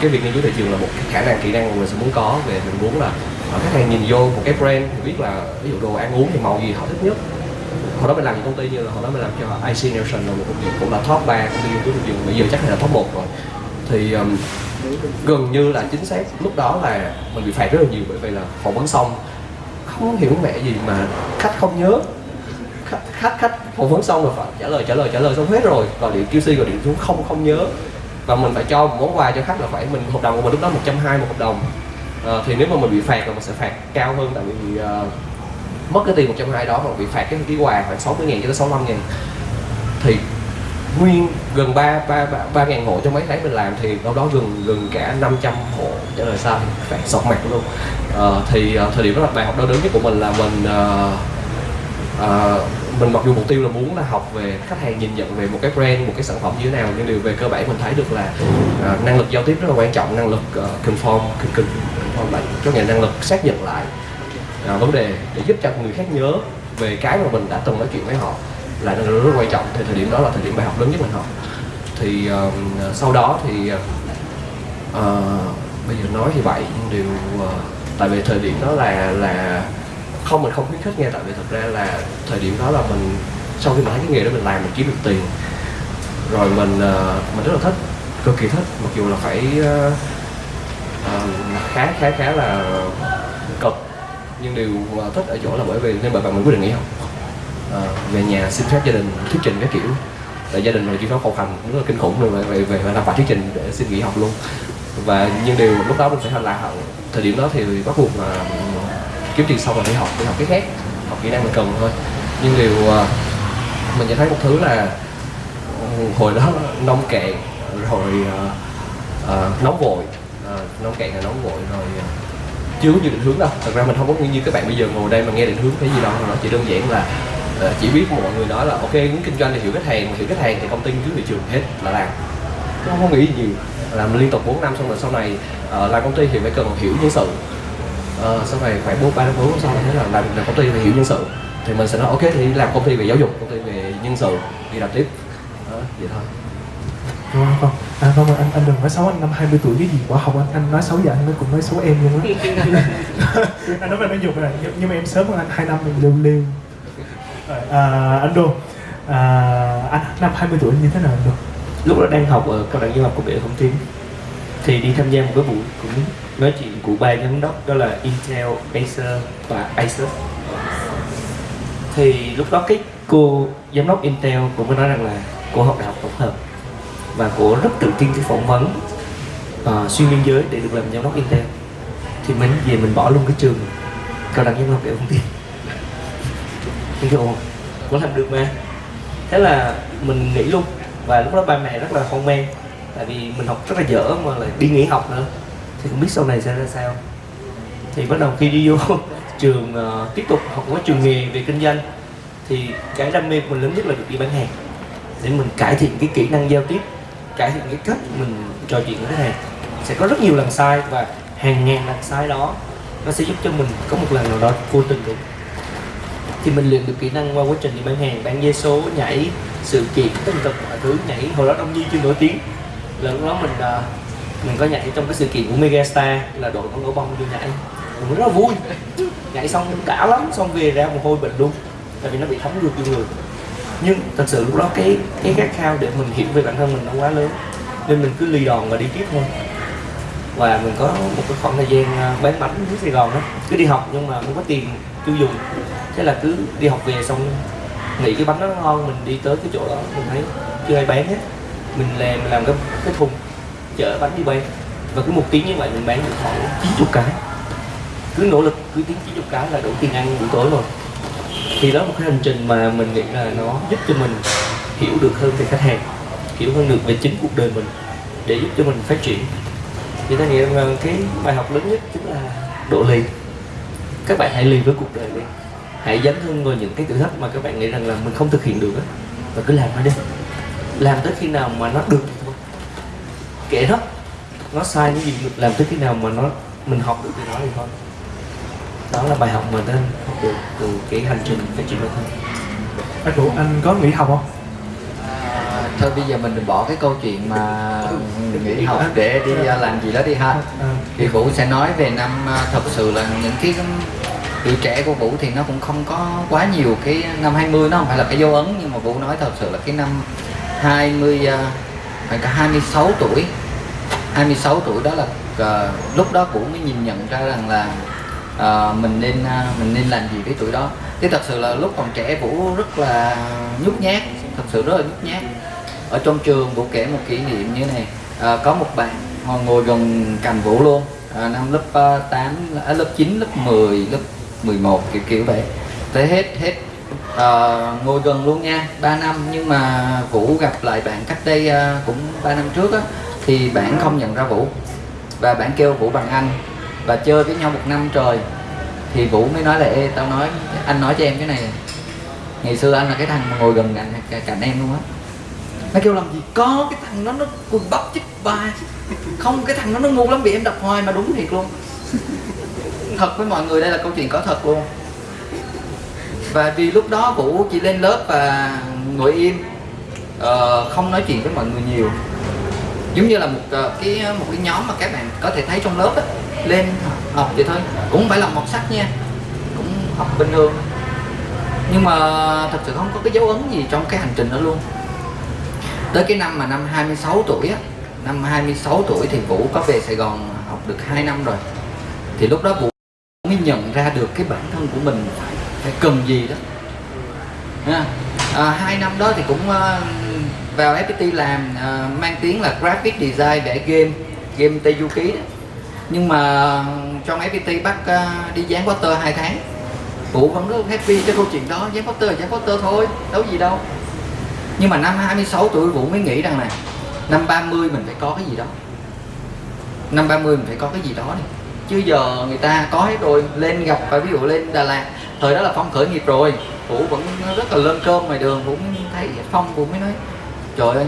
cái việc nghiên cứu thị trường là một cái khả năng kỹ năng mà mình sẽ muốn có về mình muốn là khách hàng nhìn vô một cái brand thì biết là ví dụ đồ ăn uống thì màu gì họ thích nhất hồi đó mình làm những công ty như là hồi đó mình làm cho IC Nelson là một công ty cũng là top 3 công ty nghiên cứu thị trường bây giờ chắc là top 1 rồi. Thì um, gần như là chính xác lúc đó là mình bị phạt rất là nhiều bởi vì là phỏng vấn xong không hiểu mẹ gì mà khách không nhớ. Khách khách khách phỏng vấn xong rồi phải trả lời trả lời trả lời xong hết rồi. Gọi điện QC gọi điện xuống không không nhớ. Và mình phải cho một món quà cho khách là phải mình hợp đồng của mình lúc đó 120 một hợp đồng. À, thì nếu mà mình bị phạt là mình sẽ phạt cao hơn tại vì uh, mất cái tiền 120 đó mà bị phạt cái cái quà khoảng 60 ngàn cho tới 65 ngàn thì nguyên gần ba ba ba ba ngàn hộ trong mấy tháng mình làm thì đâu đó gần gần cả 500 hộ trả lời sai phải sọt mặt luôn à, thì à, thời điểm đó là bài học đau đớn nhất của mình là mình à, à, mình mặc dù mục tiêu là muốn là học về khách hàng nhìn nhận về một cái brand một cái sản phẩm như thế nào nhưng điều về cơ bản mình thấy được là à, năng lực giao tiếp rất là quan trọng năng lực uh, conform conform lại có nghĩa năng lực xác nhận lại à, vấn đề để giúp cho người khác nhớ về cái mà mình đã từng nói chuyện với họ là rất, rất quan trọng. Thì thời điểm đó là thời điểm bài học lớn nhất mình học. Thì uh, sau đó thì uh, bây giờ nói thì vậy nhưng điều uh, tại vì thời điểm đó là là không mình không khuyến khích nghe tại vì thật ra là thời điểm đó là mình sau khi mà thấy cái nghề đó mình làm mình kiếm được tiền rồi mình uh, mình rất là thích cực kỳ thích mặc dù là phải uh, uh, khá khá khá là cực nhưng điều mà thích ở chỗ là bởi vì nên bởi bạn mình quyết định nghỉ học. À, về nhà xin phép gia đình thuyết trình cái kiểu. Tại gia đình là chuyên khấu hành rất là kinh khủng rồi về về phải làm bài thuyết trình để xin nghỉ học luôn. Và nhưng điều lúc đó mình phải là thời điểm đó thì bắt buộc là ừ, kiếm tiền xong rồi đi học đi học cái khác học kỹ năng mình cần thôi. Nhưng điều ờ, mình nhận thấy một thứ là ừ, hồi đó nông cạn rồi uh, uh, nóng vội. Uh, nông cạn là nóng vội rồi uh, chưa có nhiều định hướng đâu. Thật ra mình không có như các bạn bây giờ ngồi đây mà nghe định hướng cái gì đâu nó chỉ đơn giản là ờ, chỉ biết mọi người nói là ok muốn kinh doanh thì hiểu khách hàng mà hiểu khách hàng thì công ty nghiên thị trường hết là làm. Nó không có nghĩ gì nhiều. Làm liên tục 4 năm xong rồi sau này uh, làm công ty thì phải cần hiểu nhân sự. Uh, sau này khoảng bốn ba năm bốn sau này thấy là làm, làm công ty phải hiểu nhân sự. Thì mình sẽ nói ok thì làm công ty về giáo dục công ty về nhân sự đi làm tiếp. Đó vậy thôi. Đúng không? Không. À không, anh anh đừng nói xấu anh năm 20 tuổi cái gì quả học anh anh nói xấu vậy anh mới cũng nói xấu em luôn á. anh nói về nói dục này nhưng, mà em sớm hơn anh 2 năm mình lưu lưu. À, anh Đô, à, anh năm 20 tuổi như thế nào anh Đô? lúc đó đang học ở cao đẳng du học công nghệ thông tin thì đi tham gia một cái buổi cũng nói chuyện của ba giám đốc đó là Intel, Acer và Asus thì lúc đó cái cô giám đốc Intel cũng có nói rằng là cô học đại học tổng hợp và cô rất tự tin cái phỏng vấn uh, xuyên biên giới để được làm giám đốc Intel thì mình về mình bỏ luôn cái trường cao đẳng nhân học công nghệ tin mình kêu có làm được mà. Thế là mình nghỉ luôn và lúc đó ba mẹ rất là hoang mang tại vì mình học rất là dở mà lại đi nghỉ học nữa. Thì không biết sau này sẽ ra sao. Thì bắt đầu khi đi vô trường uh, tiếp tục học cái trường nghề về kinh doanh thì cái đam mê của mình lớn nhất là được đi bán hàng. Để mình cải thiện cái kỹ năng giao tiếp cải thiện cái cách mình trò chuyện với khách hàng sẽ có rất nhiều lần sai và hàng ngàn lần sai đó nó sẽ giúp cho mình có một lần nào đó vô tình được. Thì mình luyện được kỹ năng qua quá trình đi bán hàng, bán dây số, nhảy, sự kiện, tất tật mọi thứ, nhảy, hồi đó đông nhi chưa nổi tiếng. Là lúc đó mình à, mình có nhảy trong cái sự kiện của Megastar, là đội con gấu bông vô nhảy. Mình rất là vui. Nhảy xong đã lắm, xong về ra mồ hôi bệnh luôn, tại vì nó bị thấm ngược vô người nhưng thật sự lúc đó cái cái khát khao để mình hiểu về bản thân mình nó quá lớn. Nên mình cứ lì đòn và đi tiếp thôi. Và mình có một cái khoảng thời gian à, bán bánh dưới Sài Gòn đó. Cứ đi học nhưng mà không có tiền tiêu dùng. Thế là cứ đi học về xong nghĩ cái bánh nó ngon, mình đi tới cái chỗ đó, mình thấy chưa ai bán hết. Mình làm mình làm cái cái thùng, chở bánh đi bán. Và cứ một tiếng như vậy mình bán được khoảng 90 cái. Cứ nỗ lực, cứ tiếng 90 cái là đủ tiền ăn buổi tối rồi thì đó là một cái hành trình mà mình nghĩ là nó giúp cho mình hiểu được hơn về khách hàng hiểu hơn được về chính cuộc đời mình để giúp cho mình phát triển. Thì ta nghĩ rằng cái bài học lớn nhất chính là độ lì. Các bạn hãy lì với cuộc đời đi. Hãy dấn thân vào những cái thử thách mà các bạn nghĩ rằng là mình không thực hiện được á và cứ làm nó đi. Làm tới khi nào mà nó được thì thôi kệ nó nó sai những gì được, làm tới khi nào mà nó mình học được từ nó thì thôi đó là bài học mà tên học được từ cái hành trình phát triển bản thân. Anh Đô, anh có nghỉ học không? À, thôi bây giờ mình đừng bỏ cái câu chuyện mà nghỉ học để đi à, làm gì đó đi ha. À, thì Vũ sẽ nói về năm thật sự là những cái tuổi trẻ của Vũ thì nó cũng không có quá nhiều cái năm 20 nó không phải là cái dấu ấn nhưng mà Vũ nói thật sự là cái năm 20 à, phải cả 26 tuổi. 26 tuổi đó là lúc đó Vũ mới nhìn nhận ra rằng là uh, mình nên uh, mình nên làm gì với tuổi đó? Chứ thật sự là lúc còn trẻ Vũ rất là nhút nhát thật sự rất là nhút nhát. Ở trong trường Vũ kể một kỷ niệm như này. Uh, có một bạn họ ngồi gần cạnh Vũ luôn. Uh, năm lớp uh, 8 uh, lớp 9 lớp 10 lớp 11 kiểu kiểu vậy. Tới hết hết uh, ngồi gần luôn nha 3 năm. Nhưng mà Vũ gặp lại bạn cách đây uh, cũng 3 năm trước á thì bạn không nhận ra Vũ. Và bạn kêu Vũ bằng anh và chơi với nhau một năm trời. Thì Vũ mới nói là Ê tao nói anh nói cho em cái này. Ngày xưa anh là cái thằng mà ngồi gần cạnh, cạnh em luôn á. Nó kêu làm gì? Có cái thằng nó nó quần bắp chích ba không cái thằng nó nó ngu lắm bị em đập hoài mà đúng thiệt luôn. Thật với mọi người đây là câu chuyện có thật luôn. Và vì lúc đó vũ chỉ lên lớp và ngồi im. Uh, không nói chuyện với mọi người nhiều giống như là một ờ, cái ờ, một cái nhóm mà các bạn có thể thấy trong lớp á lên học vậy thôi. Cũng phải là một sách nha cũng học bình thường. Nhưng mà thật sự không có cái dấu ấn gì trong cái hành trình đó luôn. Tới cái năm mà năm 26 tuổi á năm 26 tuổi thì Vũ có về Sài Gòn học được 2 năm rồi. Thì lúc đó Vũ mới nhận ra được cái bản thân của mình phải phải cần gì đó. À, hai năm đó thì cũng ờ, vào FPT làm uh, mang tiếng là graphic design để game game Tây Du Ký đó. Nhưng mà trong FPT bắt uh, đi dán poster 2 tháng. Vũ vẫn rất happy cái câu chuyện đó. Dán poster dán poster thôi đâu gì đâu. Nhưng mà năm 26 tuổi Vũ mới nghĩ rằng là năm 30 mình phải có cái gì đó. Năm 30 mình phải có cái gì đó đi. Chứ giờ người ta có hết rồi. Lên gặp và ví dụ lên Đà Lạt thời đó là Phong khởi nghiệp rồi. Vũ vẫn rất là lên cơm ngoài đường. Vũ mới thấy Phong Vũ mới nói trời ơi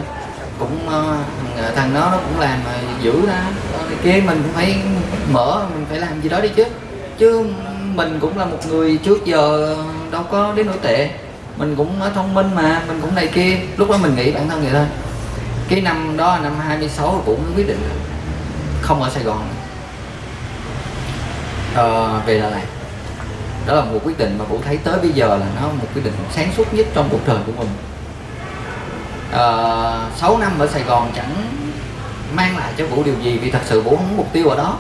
cũng uh, thằng nó nó cũng làm mà dữ ra kia mình cũng phải mở mình phải làm gì đó đi chứ. Chứ mình cũng là một người trước giờ đâu có đến nỗi tệ. Mình cũng thông minh mà mình cũng này kia. Lúc đó mình nghĩ bản thân vậy thôi. Cái năm đó năm 26 cũng quyết định không ở Sài Gòn. Ờ, về Đà Lạt. Đó là một quyết định mà Vũ thấy tới bây giờ là nó một quyết định sáng suốt nhất trong cuộc đời của mình. Ờ, uh, 6 năm ở Sài Gòn chẳng mang lại cho Vũ điều gì vì thật sự Vũ không có mục tiêu ở đó.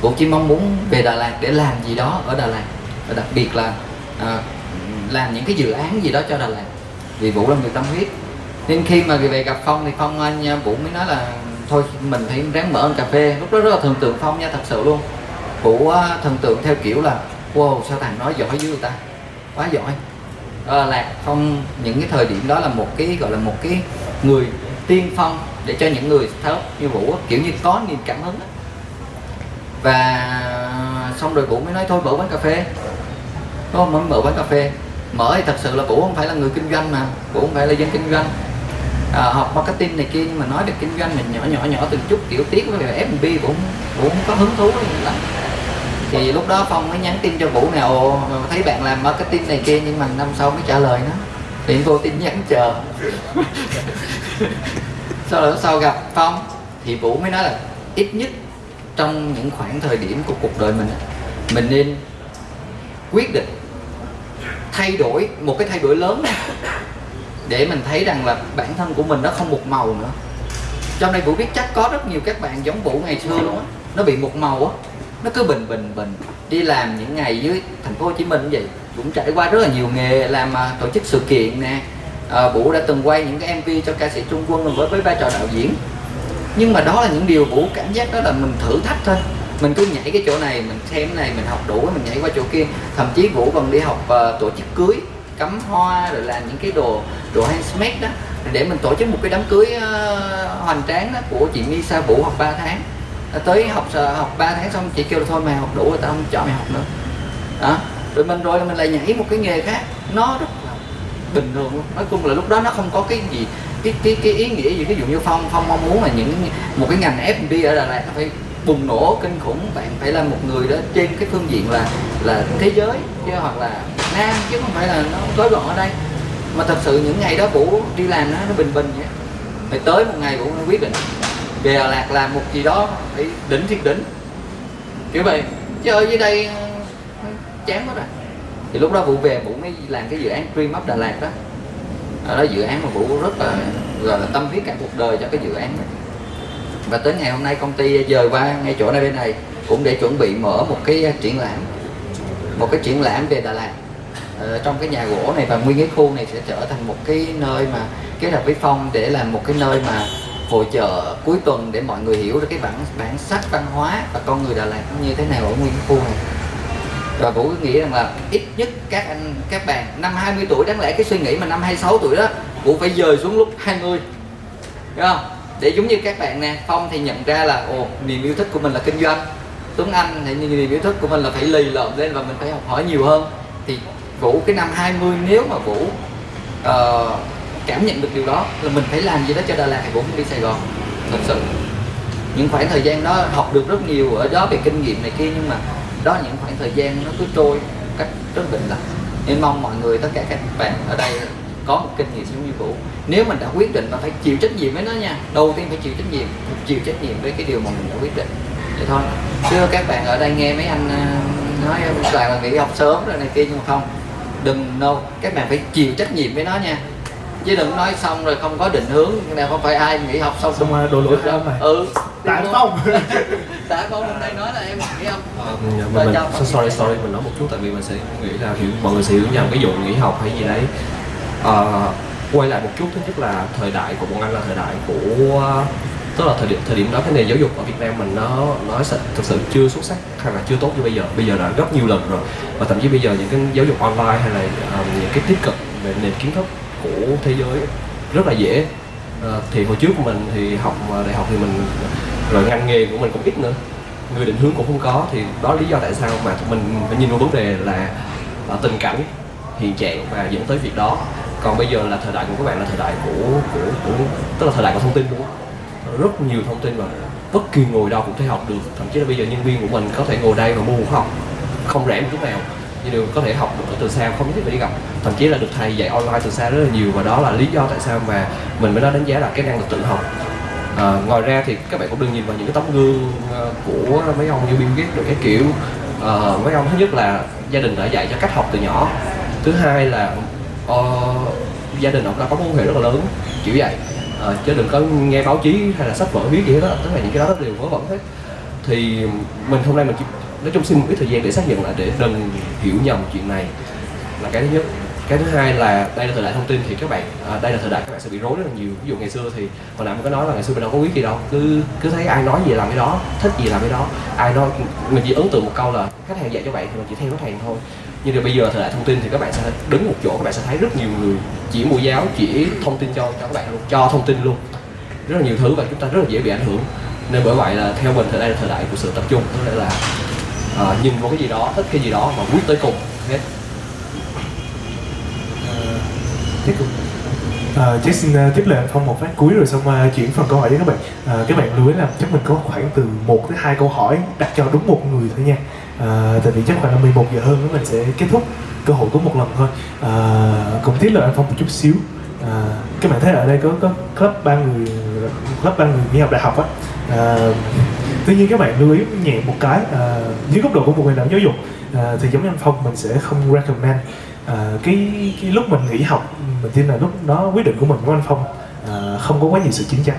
Vũ chỉ mong muốn về Đà Lạt để làm gì đó ở Đà Lạt. Và đặc biệt là uh, làm những cái dự án gì đó cho Đà Lạt. Vì Vũ là người tâm huyết. Nên khi mà về gặp Phong thì Phong ờ, anh Vũ mới nói là thôi mình phải ráng mở một cà phê. Lúc đó rất là thần tượng Phong nha thật sự luôn. Vũ thần tượng theo kiểu là wow sao thằng nói giỏi dữ người ta? Quá giỏi là Lạc Phong những cái thời điểm đó là một cái gọi là một cái người tiên phong để cho những người tháo như Vũ kiểu như có niềm cảm hứng đó. và xong rồi Vũ mới nói thôi mở quán cà phê. Không? Mới mở quán cà phê. Mở thì thật sự là Vũ không phải là người kinh doanh mà Vũ không phải là dân kinh doanh. À, học marketing này kia nhưng mà nói về kinh doanh mình nhỏ nhỏ nhỏ từng chút kiểu tiết với F&B cũng cũng có hứng thú lắm thì lúc đó Phong mới nhắn tin cho Vũ nè ồ, thấy bạn làm marketing này kia nhưng mà năm sau mới trả lời nó. Thì vô tin nhắn chờ. Sau đó, sau gặp Phong thì Vũ mới nói là ít nhất trong những khoảng thời điểm của cuộc đời mình mình nên quyết định thay đổi một cái thay đổi lớn này để mình thấy rằng là bản thân của mình nó không một màu nữa. Trong đây Vũ biết chắc có rất nhiều các bạn giống Vũ ngày xưa luôn á, nó bị một màu á nó cứ bình bình bình. Đi làm những ngày dưới thành phố Hồ Chí Minh vậy cũng trải qua rất là nhiều nghề làm uh, tổ chức sự kiện nè. À, Vũ đã từng quay những cái MV cho ca sĩ Trung Quân với với vai trò đạo diễn. Nhưng mà đó là những điều Vũ cảm giác đó là mình thử thách thôi. Mình cứ nhảy cái chỗ này mình xem này mình học đủ mình nhảy qua chỗ kia. Thậm chí Vũ còn đi học uh, tổ chức cưới cắm hoa rồi làm những cái đồ đồ handmade đó. Để mình tổ chức một cái đám cưới uh, hoành tráng đó của chị Misa Vũ học 3 tháng tới học ờ, học 3 tháng xong chị kêu là thôi mày học đủ rồi, tao không cho mày học nữa. Đó. Rồi mình rồi, mình lại nhảy một cái nghề khác. Nó rất là bình thường luôn. Nói chung là lúc đó nó không có cái gì, cái cái cái ý nghĩa gì. Ví dụ như phong phong mong muốn là những một cái ngành F&B ở Đà Lạt phải bùng nổ kinh khủng. Bạn phải là một người đó trên cái phương diện là là thế giới, chứ hoặc là Nam, chứ không phải là nó gói gọn ở đây. Mà thật sự những ngày đó vũ đi làm nó nó bình bình vậy. Mày tới một ngày vũ quyết định về Đà Lạt làm một gì đó phải đỉnh thiệt đỉnh. Kiểu vậy. Chứ ở dưới đây chán quá rồi. Thì lúc đó vũ về vũ mới làm cái dự án Dream Up Đà Lạt đó. Ở đó dự án mà vũ rất là gọi là tâm huyết cả cuộc đời cho cái dự án đó. Và tới ngày hôm nay công ty dời qua ngay chỗ này bên này cũng để chuẩn bị mở một cái triển lãm. Một cái triển lãm về Đà Lạt. Ở trong cái nhà gỗ này và nguyên cái khu này sẽ trở thành một cái nơi mà kết hợp với phong để làm một cái nơi mà hội chợ cuối tuần để mọi người hiểu được cái bản bản sắc văn hóa và con người Đà Lạt như thế nào ở nguyên khu này. Và vũ nghĩ rằng là ít nhất các anh các bạn năm 20 tuổi đáng lẽ cái suy nghĩ mà năm 26 tuổi đó vũ phải dời xuống lúc 20 Đúng không? Để giống như các bạn nè phong thì nhận ra là ồ niềm yêu thích của mình là kinh doanh. Tuấn anh thì niềm yêu thích của mình là phải lì lợm lên và mình phải học hỏi nhiều hơn. Thì vũ cái năm 20 nếu mà vũ uh, cảm nhận được điều đó là mình phải làm gì đó cho Đà Lạt thì cũng đi Sài Gòn, thật sự. Những khoảng thời gian đó học được rất nhiều ở đó về kinh nghiệm này kia, nhưng mà đó là những khoảng thời gian nó cứ trôi một cách rất bình lặng. Nên mong mọi người, tất cả các bạn ở đây có một kinh nghiệm giống như vũ nếu mình đã quyết định mà phải chịu trách nhiệm với nó nha, đầu tiên phải chịu trách nhiệm, chịu trách nhiệm với cái điều mà mình đã quyết định. Vậy thôi. Chứ các bạn ở đây nghe mấy anh ờ, nói toàn là nghỉ học sớm rồi này kia, nhưng mà không, đừng, no. Các bạn phải chịu trách nhiệm với nó nha chứ đừng nói xong rồi không có định hướng. Nào không phải ai nghỉ học xong. Xong rồi đổ lỗi cho ông này. ừ. Tại rồi. tại phong hôm nay nói là em nghỉ không mình, Rồi mình, so- sorry sorry mình nói một chút tại vì mình sẽ nghĩ là hiểu mọi người sẽ hiểu nhầm cái vụ nghỉ học hay gì đấy. Ờ, quay lại một chút thứ nhất là thời đại của bọn anh là thời đại của tức là thời điểm thời điểm đó cái nền giáo dục ở Việt Nam mình nó nó thực sự chưa xuất sắc hay là chưa tốt như bây giờ. Bây giờ đã gấp nhiều lần rồi. Và thậm chí bây giờ những cái giáo dục online hay là um, những cái tiếp cận về nền kiến thức của thế giới rất là dễ. À, thì hồi trước của mình thì học ờ, đại học thì mình rồi ngành nghề của mình cũng ít nữa. Người định hướng cũng không có thì đó là lý do tại sao mà mình phải nhìn vào vấn đề là ờ, tình cảnh hiện trạng và dẫn tới việc đó. Còn bây giờ là thời đại của các bạn là thời đại của của, của tức là thời đại của thông tin đúng không rất nhiều thông tin và bất kỳ ngồi đâu cũng thể học được. Thậm chí là bây giờ nhân viên của mình có thể ngồi đây và mua học không rẻ một chút nào nhưng đều có thể học được từ xa không nhất thiết phải đi gặp. Thậm chí là được thầy dạy online từ xa rất là nhiều và đó là lý do tại sao mà mình mới nói đánh giá là cái năng lực tự học. À, ngoài ra thì các bạn cũng đừng nhìn vào những cái tấm gương ờ, của mấy ông như Bill Gates được cái kiểu. À, mấy ông thứ nhất là gia đình đã dạy cho cách học từ nhỏ. Thứ hai là uh, gia đình ông đã có mối quan hệ rất là lớn kiểu vậy. À, chứ đừng có nghe báo chí hay là sách vở viết gì hết đó tức là những cái đó đều vớ vẩn hết. Thì mình hôm nay mình chỉ nói chung xin một cái thời gian để xác nhận lại để đừng hiểu nhầm chuyện này. Là cái thứ nhất. Cái thứ hai là đây là thời đại thông tin thì các bạn à, đây là thời đại các bạn sẽ bị rối rất là nhiều. Ví dụ ngày xưa thì hồi nãy mình có nói là ngày xưa mình đâu có biết gì đâu. Cứ cứ thấy ai nói gì làm cái đó thích gì làm cái đó. Ai nói mình chỉ ấn tượng một câu là khách hàng dạy cho bạn thì mình chỉ theo khách hàng thôi. Nhưng mà bây giờ thời đại thông tin thì các bạn sẽ đứng một chỗ các bạn sẽ thấy rất nhiều người chỉ mua giáo chỉ thông tin cho cho các bạn luôn cho thông tin luôn. Rất là nhiều thứ và chúng ta rất là dễ bị ảnh hưởng. Nên bởi vậy là theo mình thì đây là thời đại của sự tập trung. Có nghĩa là à, nhìn vào cái gì đó thích cái gì đó và quyết tới cùng hết. Tiếp tục À, Jack xin uh, tiếp lời anh Phong một phát cuối rồi xong uh, chuyển phần câu hỏi đến các bạn. À, Các bạn lưu ý là chắc mình có khoảng từ 1 tới 2 câu hỏi đặt cho đúng một người thôi nha. À, Tại vì chắc khoảng là 11 giờ hơn mình sẽ kết thúc cơ hội có một lần thôi. À, Cũng tiếp lời anh Phong một chút xíu. À, Các bạn thấy ở đây có có club ba người club ba người đi học đại học á. À, Tuy nhiên các bạn lưu ý nhẹ một cái à, dưới góc độ của một người làm giáo dục à, thì giống như anh Phong mình sẽ không recommend à, cái cái lúc mình nghỉ học mình tin là lúc đó quyết định của mình của anh Phong à, không có quá nhiều sự chính chắn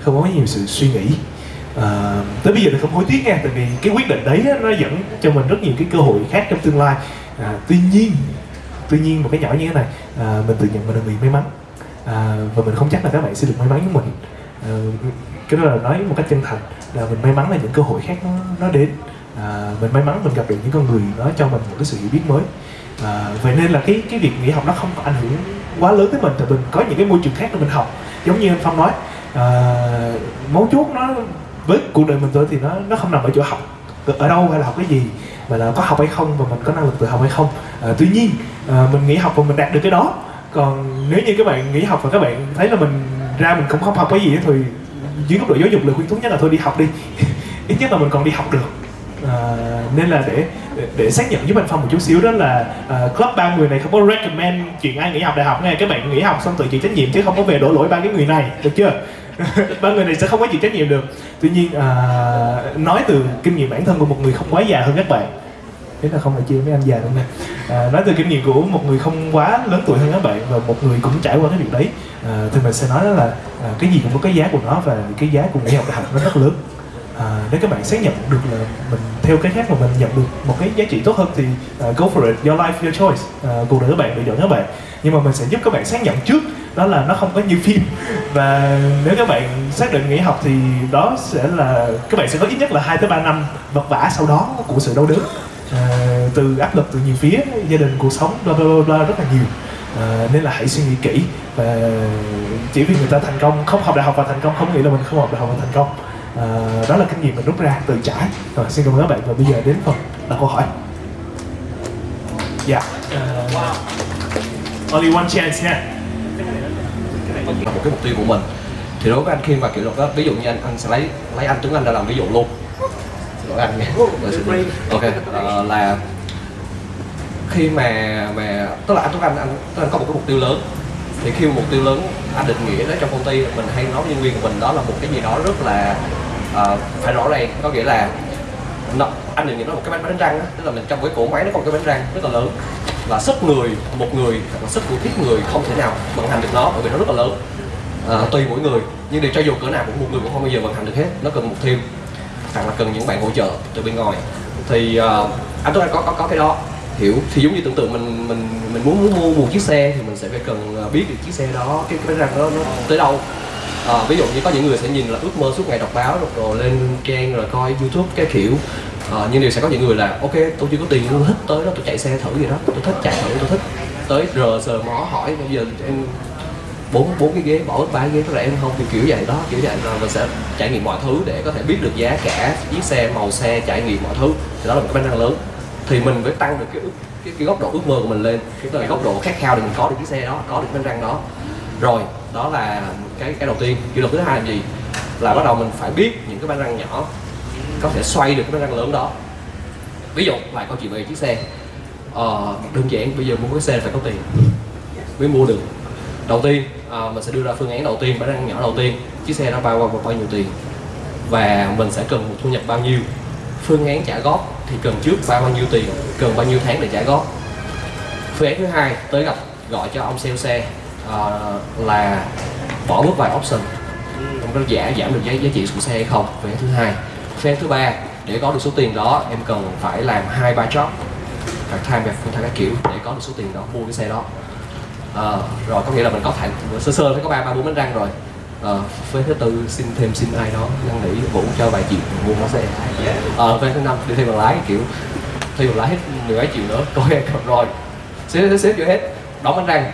không có quá nhiều sự suy nghĩ. À, tới bây giờ thì không hối tiếc nha tại vì cái quyết định đấy nó dẫn cho mình rất nhiều cái cơ hội khác trong tương lai. À, tuy nhiên tuy nhiên một cái nhỏ như thế này à, mình tự nhận mình là người may mắn à, và mình không chắc là các bạn sẽ được may mắn với mình. À, cái đó là nói một cách chân thành là mình may mắn là những cơ hội khác nó, nó đến. À, mình may mắn mình gặp được những con người nó cho mình một cái sự hiểu biết mới. À, vậy nên là cái cái việc nghỉ học nó không có ảnh hưởng quá lớn tới mình thì mình có những cái môi trường khác để mình học. Giống như anh phong nói à, mấu chốt nó với cuộc đời mình thôi thì nó nó không nằm ở chỗ học ở đâu hay là học cái gì mà là có học hay không và mình có năng lực tự học hay không. À, tuy nhiên à, mình nghỉ học và mình đạt được cái đó. Còn nếu như các bạn nghỉ học và các bạn thấy là mình ra mình cũng không học cái gì thì dưới góc độ giáo dục lời khuyên tốt nhất là thôi đi học đi. Ít nhất là mình còn đi học được. À, nên là để, để để xác nhận với anh phong một chút xíu đó là uh, club ba người này không có recommend chuyện ai nghỉ học đại học nghe, các bạn nghỉ học xong tự chịu trách nhiệm chứ không có về đổ lỗi ba cái người này được chưa? Ba người này sẽ không có chịu trách nhiệm được. Tuy nhiên uh, nói từ kinh nghiệm bản thân của một người không quá già hơn các bạn thế là không phải chia mấy anh già đâu nha. À, nói từ kinh nghiệm của một người không quá lớn tuổi hơn các bạn và một người cũng trải qua cái việc đấy à, thì mình sẽ nói đó là à, cái gì cũng có cái giá của nó và cái giá của nghề học đại học nó rất lớn. À, nếu các bạn xác nhận được là mình theo cái khác mà mình nhận được một cái giá trị tốt hơn thì uh, go for it your life your choice. Uh, cuộc đời các bạn lựa chọn các bạn. Nhưng mà mình sẽ giúp các bạn xác nhận trước đó là nó không có như phim. Và nếu các bạn xác định nghỉ học thì đó sẽ là các bạn sẽ có ít nhất là 2 tới ba năm vật vả sau đó của sự đau đớn à, từ áp lực từ nhiều phía gia đình cuộc sống bla bla bla, bla rất là nhiều. À, nên là hãy suy nghĩ kỹ và chỉ vì người ta thành công không học đại học và thành công không nghĩa là mình không học đại học và thành công. À, đó là kinh nghiệm mình rút ra từ trải. Rồi xin cảm ơn các bạn và bây giờ đến phần đặt câu hỏi. Dạ. Uh, only one chance nha. Là một cái mục tiêu của mình. Thì đối với anh khi mà kiểu đó ví dụ như anh anh sẽ lấy lấy anh Tuấn Anh ra làm ví dụ luôn anh xin lỗi. ok ờ, là khi mà mà tức là anh Tuấn Anh anh Tuấn Anh có một cái mục tiêu lớn. Thì khi mà mục tiêu lớn anh định nghĩa đó trong công ty mình hay nói với nhân viên của mình đó là một cái gì đó rất là ờ, phải rõ ràng. Có nghĩa là nó, anh định nghĩa nó một cái bánh bánh răng á. Tức là mình trong cái cỗ máy nó có một cái bánh răng rất là lớn. Và sức người một người hoặc là sức của thiết người không thể nào vận hành được nó bởi vì nó rất là lớn. À, tùy mỗi người. Nhưng để cho dù cỡ nào cũng một người cũng không bao giờ vận hành được hết. Nó cần một team hoặc là cần những bạn hỗ trợ từ bên ngoài. Thì uh, anh tôi có có có cái đó. Hiểu. Thì giống như tưởng tượng mình mình mình muốn muốn mua một chiếc xe thì mình sẽ phải cần ờ, biết được chiếc xe đó cái cái rằng đó nó tới đâu. À, ví dụ như có những người sẽ nhìn là ước mơ suốt ngày đọc báo rồi, rồi lên trang rồi coi youtube cái kiểu. À, nhưng đều sẽ có những người là ok tôi chưa có tiền tôi thích tới đó tôi chạy xe thử gì đó tôi thích chạy thử tôi thích. Tới rờ sờ mó hỏi bây giờ em bốn bốn cái ghế bỏ ba ghế có rẻ không thì kiểu vậy đó kiểu vậy. Là mình sẽ trải nghiệm mọi thứ để có thể biết được giá cả chiếc xe màu xe trải nghiệm mọi thứ. Thì đó là một cái bánh răng lớn. Thì mình phải tăng được cái cái, cái góc độ ước mơ của mình lên. Cái góc độ khát khao để mình có được chiếc xe đó có được bánh răng đó. Rồi đó là cái cái đầu tiên. Kỷ luật thứ hai là gì? Là bắt đầu mình phải biết những cái bánh răng nhỏ có thể xoay được cái bánh răng lớn đó. Ví dụ lại câu chuyện về chiếc xe. Ờ, đơn giản bây giờ mua cái xe phải có tiền mới mua được. Đầu tiên à, mình sẽ đưa ra phương án đầu tiên bản răng nhỏ đầu tiên chiếc xe nó bao bao bao nhiêu tiền và mình sẽ cần một thu nhập bao nhiêu. Phương án trả góp thì cần trước bao bao nhiêu tiền cần bao nhiêu tháng để trả góp. Phương án thứ hai tới gặp gọi cho ông sale xe à, là bỏ bước vài option. Không có giảm giảm được giá giá trị của xe hay không phương án thứ hai. Phương án thứ ba để có được số tiền đó em cần phải làm hai ba job part time và full time các kiểu để có được số tiền đó mua cái xe đó à, rồi có nghĩa là mình có thể sơ sơ thấy có ba ba bốn bánh răng rồi. À, với thứ tư xin thêm xin ai đó năn nỉ vũ cho vài triệu mua món xe ờ à, thứ năm đi thêm bằng lái kiểu thêm bằng lái hết mười mấy triệu nữa coi em cầm rồi. Xếp xếp xếp vô hết đóng bánh răng.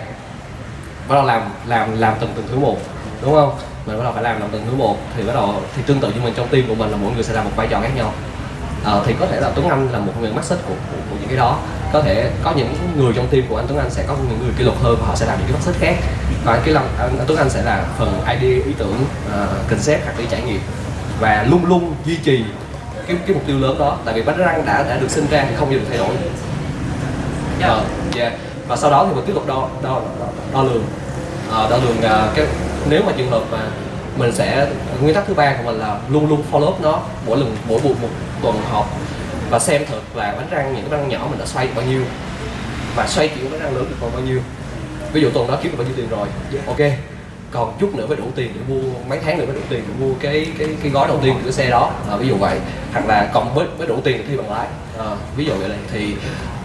Bắt đầu làm làm làm từng từng thứ một đúng không? Mình bắt đầu phải làm làm từng thứ một thì bắt đầu thì tương tự như mình trong team của mình là mỗi người sẽ làm một vai trò khác nhau. À, thì có thể là Tuấn Anh là một người mắt xích của, của, của những cái đó có thể có những người trong team của anh Tuấn Anh sẽ có những người kỷ luật hơn và họ sẽ làm những cái mắt xích khác. Còn cái lòng anh, anh Tuấn Anh sẽ là phần idea ý tưởng uh, concept hoặc đi trải nghiệm. Và luôn luôn duy trì cái cái mục tiêu lớn đó tại vì bánh răng đã đã được sinh ra thì không bao giờ được thay đổi. Yeah. Uh, yeah. và sau đó thì mình tiếp tục đo đo đo, đo lường. Uh, đo lường uh, cái nếu mà trường hợp mà mình sẽ nguyên tắc thứ ba của mình là luôn luôn follow up nó mỗi lần mỗi buổi một tuần họp và xem thật là bánh răng những cái răng nhỏ mình đã xoay được bao nhiêu. Và xoay chuyển bánh răng lớn được còn bao nhiêu. Ví dụ tuần đó kiếm được bao nhiêu tiền rồi. Ok còn chút nữa phải đủ tiền để mua mấy tháng nữa mới đủ tiền để mua cái cái cái gói đầu tiên của xe đó. À, ví dụ vậy. Hoặc là còn với với đủ tiền để thi bằng lái. À, ví dụ vậy này thì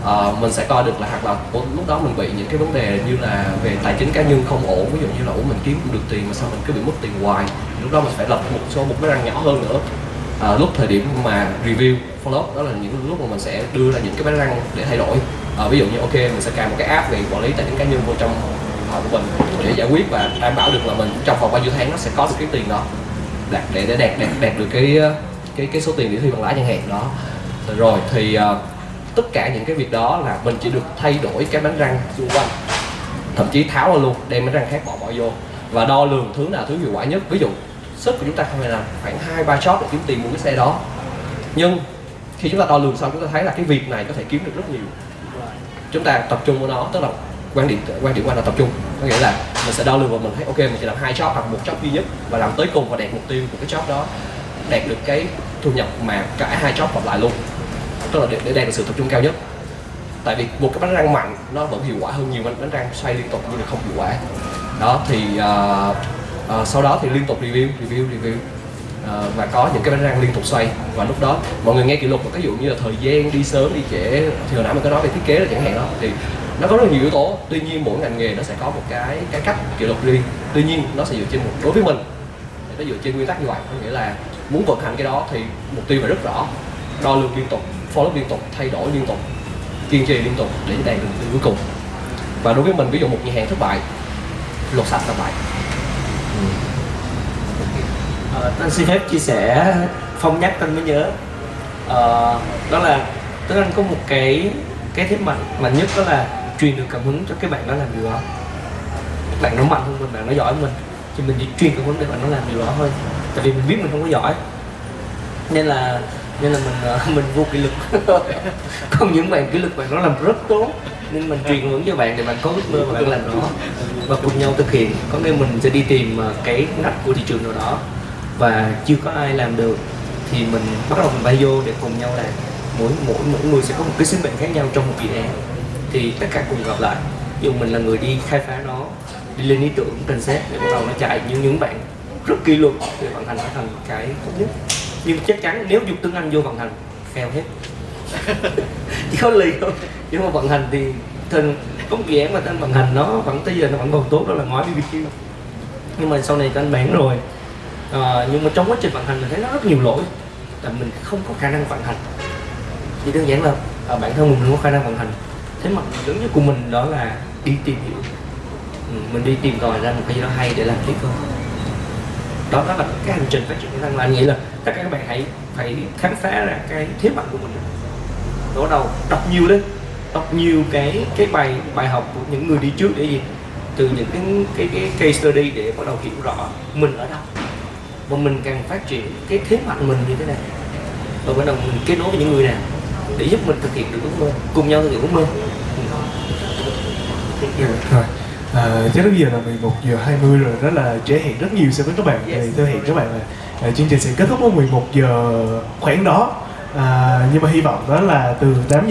à, mình sẽ coi được là hoặc là lúc đó mình bị những cái vấn đề như là về tài chính cá nhân không ổn. Ví dụ như là ủa mình kiếm cũng được tiền mà sao mình cứ bị mất tiền hoài. Lúc đó mình phải lập một số một cái răng nhỏ hơn nữa à, lúc thời điểm mà review follow đó là những lúc mà mình sẽ đưa ra những cái bánh răng để thay đổi. À, ví dụ như ok mình sẽ cài một cái app về quản lý tài chính cá nhân vô trong họ của mình để giải quyết và đảm bảo được là mình trong vòng bao nhiêu tháng nó sẽ có được cái tiền đó. Đạt để để đạt đạt đạt được cái cái cái số tiền để thi bằng lãi chẳng hạn đó. Rồi thì uh, tất cả những cái việc đó là mình chỉ được thay đổi cái bánh răng xung quanh thậm chí tháo ra luôn đem bánh răng khác bỏ bỏ vô và đo lường thứ nào thứ hiệu quả nhất. Ví dụ sức của chúng ta không phải là khoảng hai ba shot để kiếm tiền mua cái xe đó. Nhưng khi chúng ta đo lường xong chúng ta thấy là cái việc này có thể kiếm được rất nhiều. Chúng ta tập trung vào nó tức là quan điểm quan điểm quan là tập trung. Có nghĩa là mình sẽ đo lường và mình thấy ok mình chỉ làm hai job hoặc một job duy nhất và làm tới cùng và đạt mục tiêu của cái job đó đạt được cái thu nhập mà cả hai job cộng lại luôn. Tức là để, để đạt được sự tập trung cao nhất. Tại vì một cái bánh răng mạnh nó vẫn hiệu quả hơn nhiều bánh, bánh răng xoay liên tục nhưng mà không hiệu quả. Đó thì uh, à, sau đó thì liên tục review review review. À, và có những cái bánh răng liên tục xoay. Và lúc đó mọi người nghe kỷ lục ví dụ như là thời gian đi sớm đi trễ thì hồi nãy mình có nói về thiết kế là chẳng hạn đó thì nó có rất là nhiều yếu tố. Tuy nhiên mỗi ngành nghề nó sẽ có một cái cái cách kỷ lục riêng. Tuy nhiên nó sẽ dựa trên một đối với mình nó dựa trên nguyên tắc như vậy. Có nghĩa là muốn vận hành cái đó thì mục tiêu phải rất rõ. Đo lường liên tục follow liên tục thay đổi liên tục kiên trì liên tục để đạt được mục tiêu cuối cùng. Và đối với mình ví dụ một nhà hàng thất bại lột sạch thất bại. Ờ, anh xin phép chia sẻ phong nhắc anh mới nhớ. Ờ, đó là tức anh có một cái cái thế mạnh mạnh nhất đó là truyền được cảm hứng cho cái bạn đó làm điều đó. Bạn nó mạnh hơn mình bạn nó giỏi hơn mình thì mình chỉ truyền cảm hứng để bạn nó làm điều đó thôi. Tại vì mình biết mình không có giỏi nên là nên là mình ờ, mình vô kỷ luật. Không những bạn kỷ luật bạn nó làm rất tốt nên mình truyền hướng cho bạn để bạn có ước mơ và bạn làm nó và cùng nhau thực hiện. Có nghĩa mình sẽ đi tìm ờ, cái ngách của thị trường nào đó và chưa có ai làm được, thì mình bắt đầu mình bay vô để cùng nhau làm. Mỗi mỗi mỗi người sẽ có một cái sứ mệnh khác nhau trong một dự án. Thì tất cả cùng gặp lại. Dù mình là người đi khai phá nó, đi lên ý tưởng trình xét để bắt đầu nó chạy. Nhưng những bạn rất kỷ luật để vận hành nó thành cái tốt nhất. Nhưng chắc chắn nếu dùng tiếng Anh vô vận hành, fail hết. Chỉ có lì thôi nhưng mà vận hành thì thường có một dự án mà tên vận hành, nó vẫn, tới giờ nó vẫn còn tốt, đó là ngói BBQ nhưng mà sau này tên bán rồi à, nhưng mà trong quá trình vận hành mình thấy nó rất nhiều lỗi. Là mình không có khả năng vận hành. Chỉ đơn giản là à, bản thân mình không có khả năng vận hành. Thế mà lớn nhất của mình đó là đi tìm hiểu. Ừ, mình đi tìm tòi ra một cái gì đó hay để làm tiếp hơn đó đó là cái hành trình phát triển bản thân là anh nghĩ là tất cả các bạn hãy phải khám phá ra cái thế mạnh của mình. Đó đầu đọc nhiều lên. Đọc nhiều cái cái bài bài học của những người đi trước để gì? Từ những cái cái cái case study để bắt đầu hiểu rõ mình ở đâu và mình càng phát triển cái thế mạnh mình như thế nào và bắt đầu mình kết nối với những người nào để giúp mình thực hiện được ước mơ cùng nhau thực hiện ước mơ Rồi. À, chắc bây giờ là 11 giờ 20 rồi rất là trễ hẹn rất nhiều so với các bạn Yes. thì tôi hẹn các bạn là à, chương trình sẽ kết thúc vào 11 giờ khoảng đó à, nhưng mà hy vọng đó là từ 8 giờ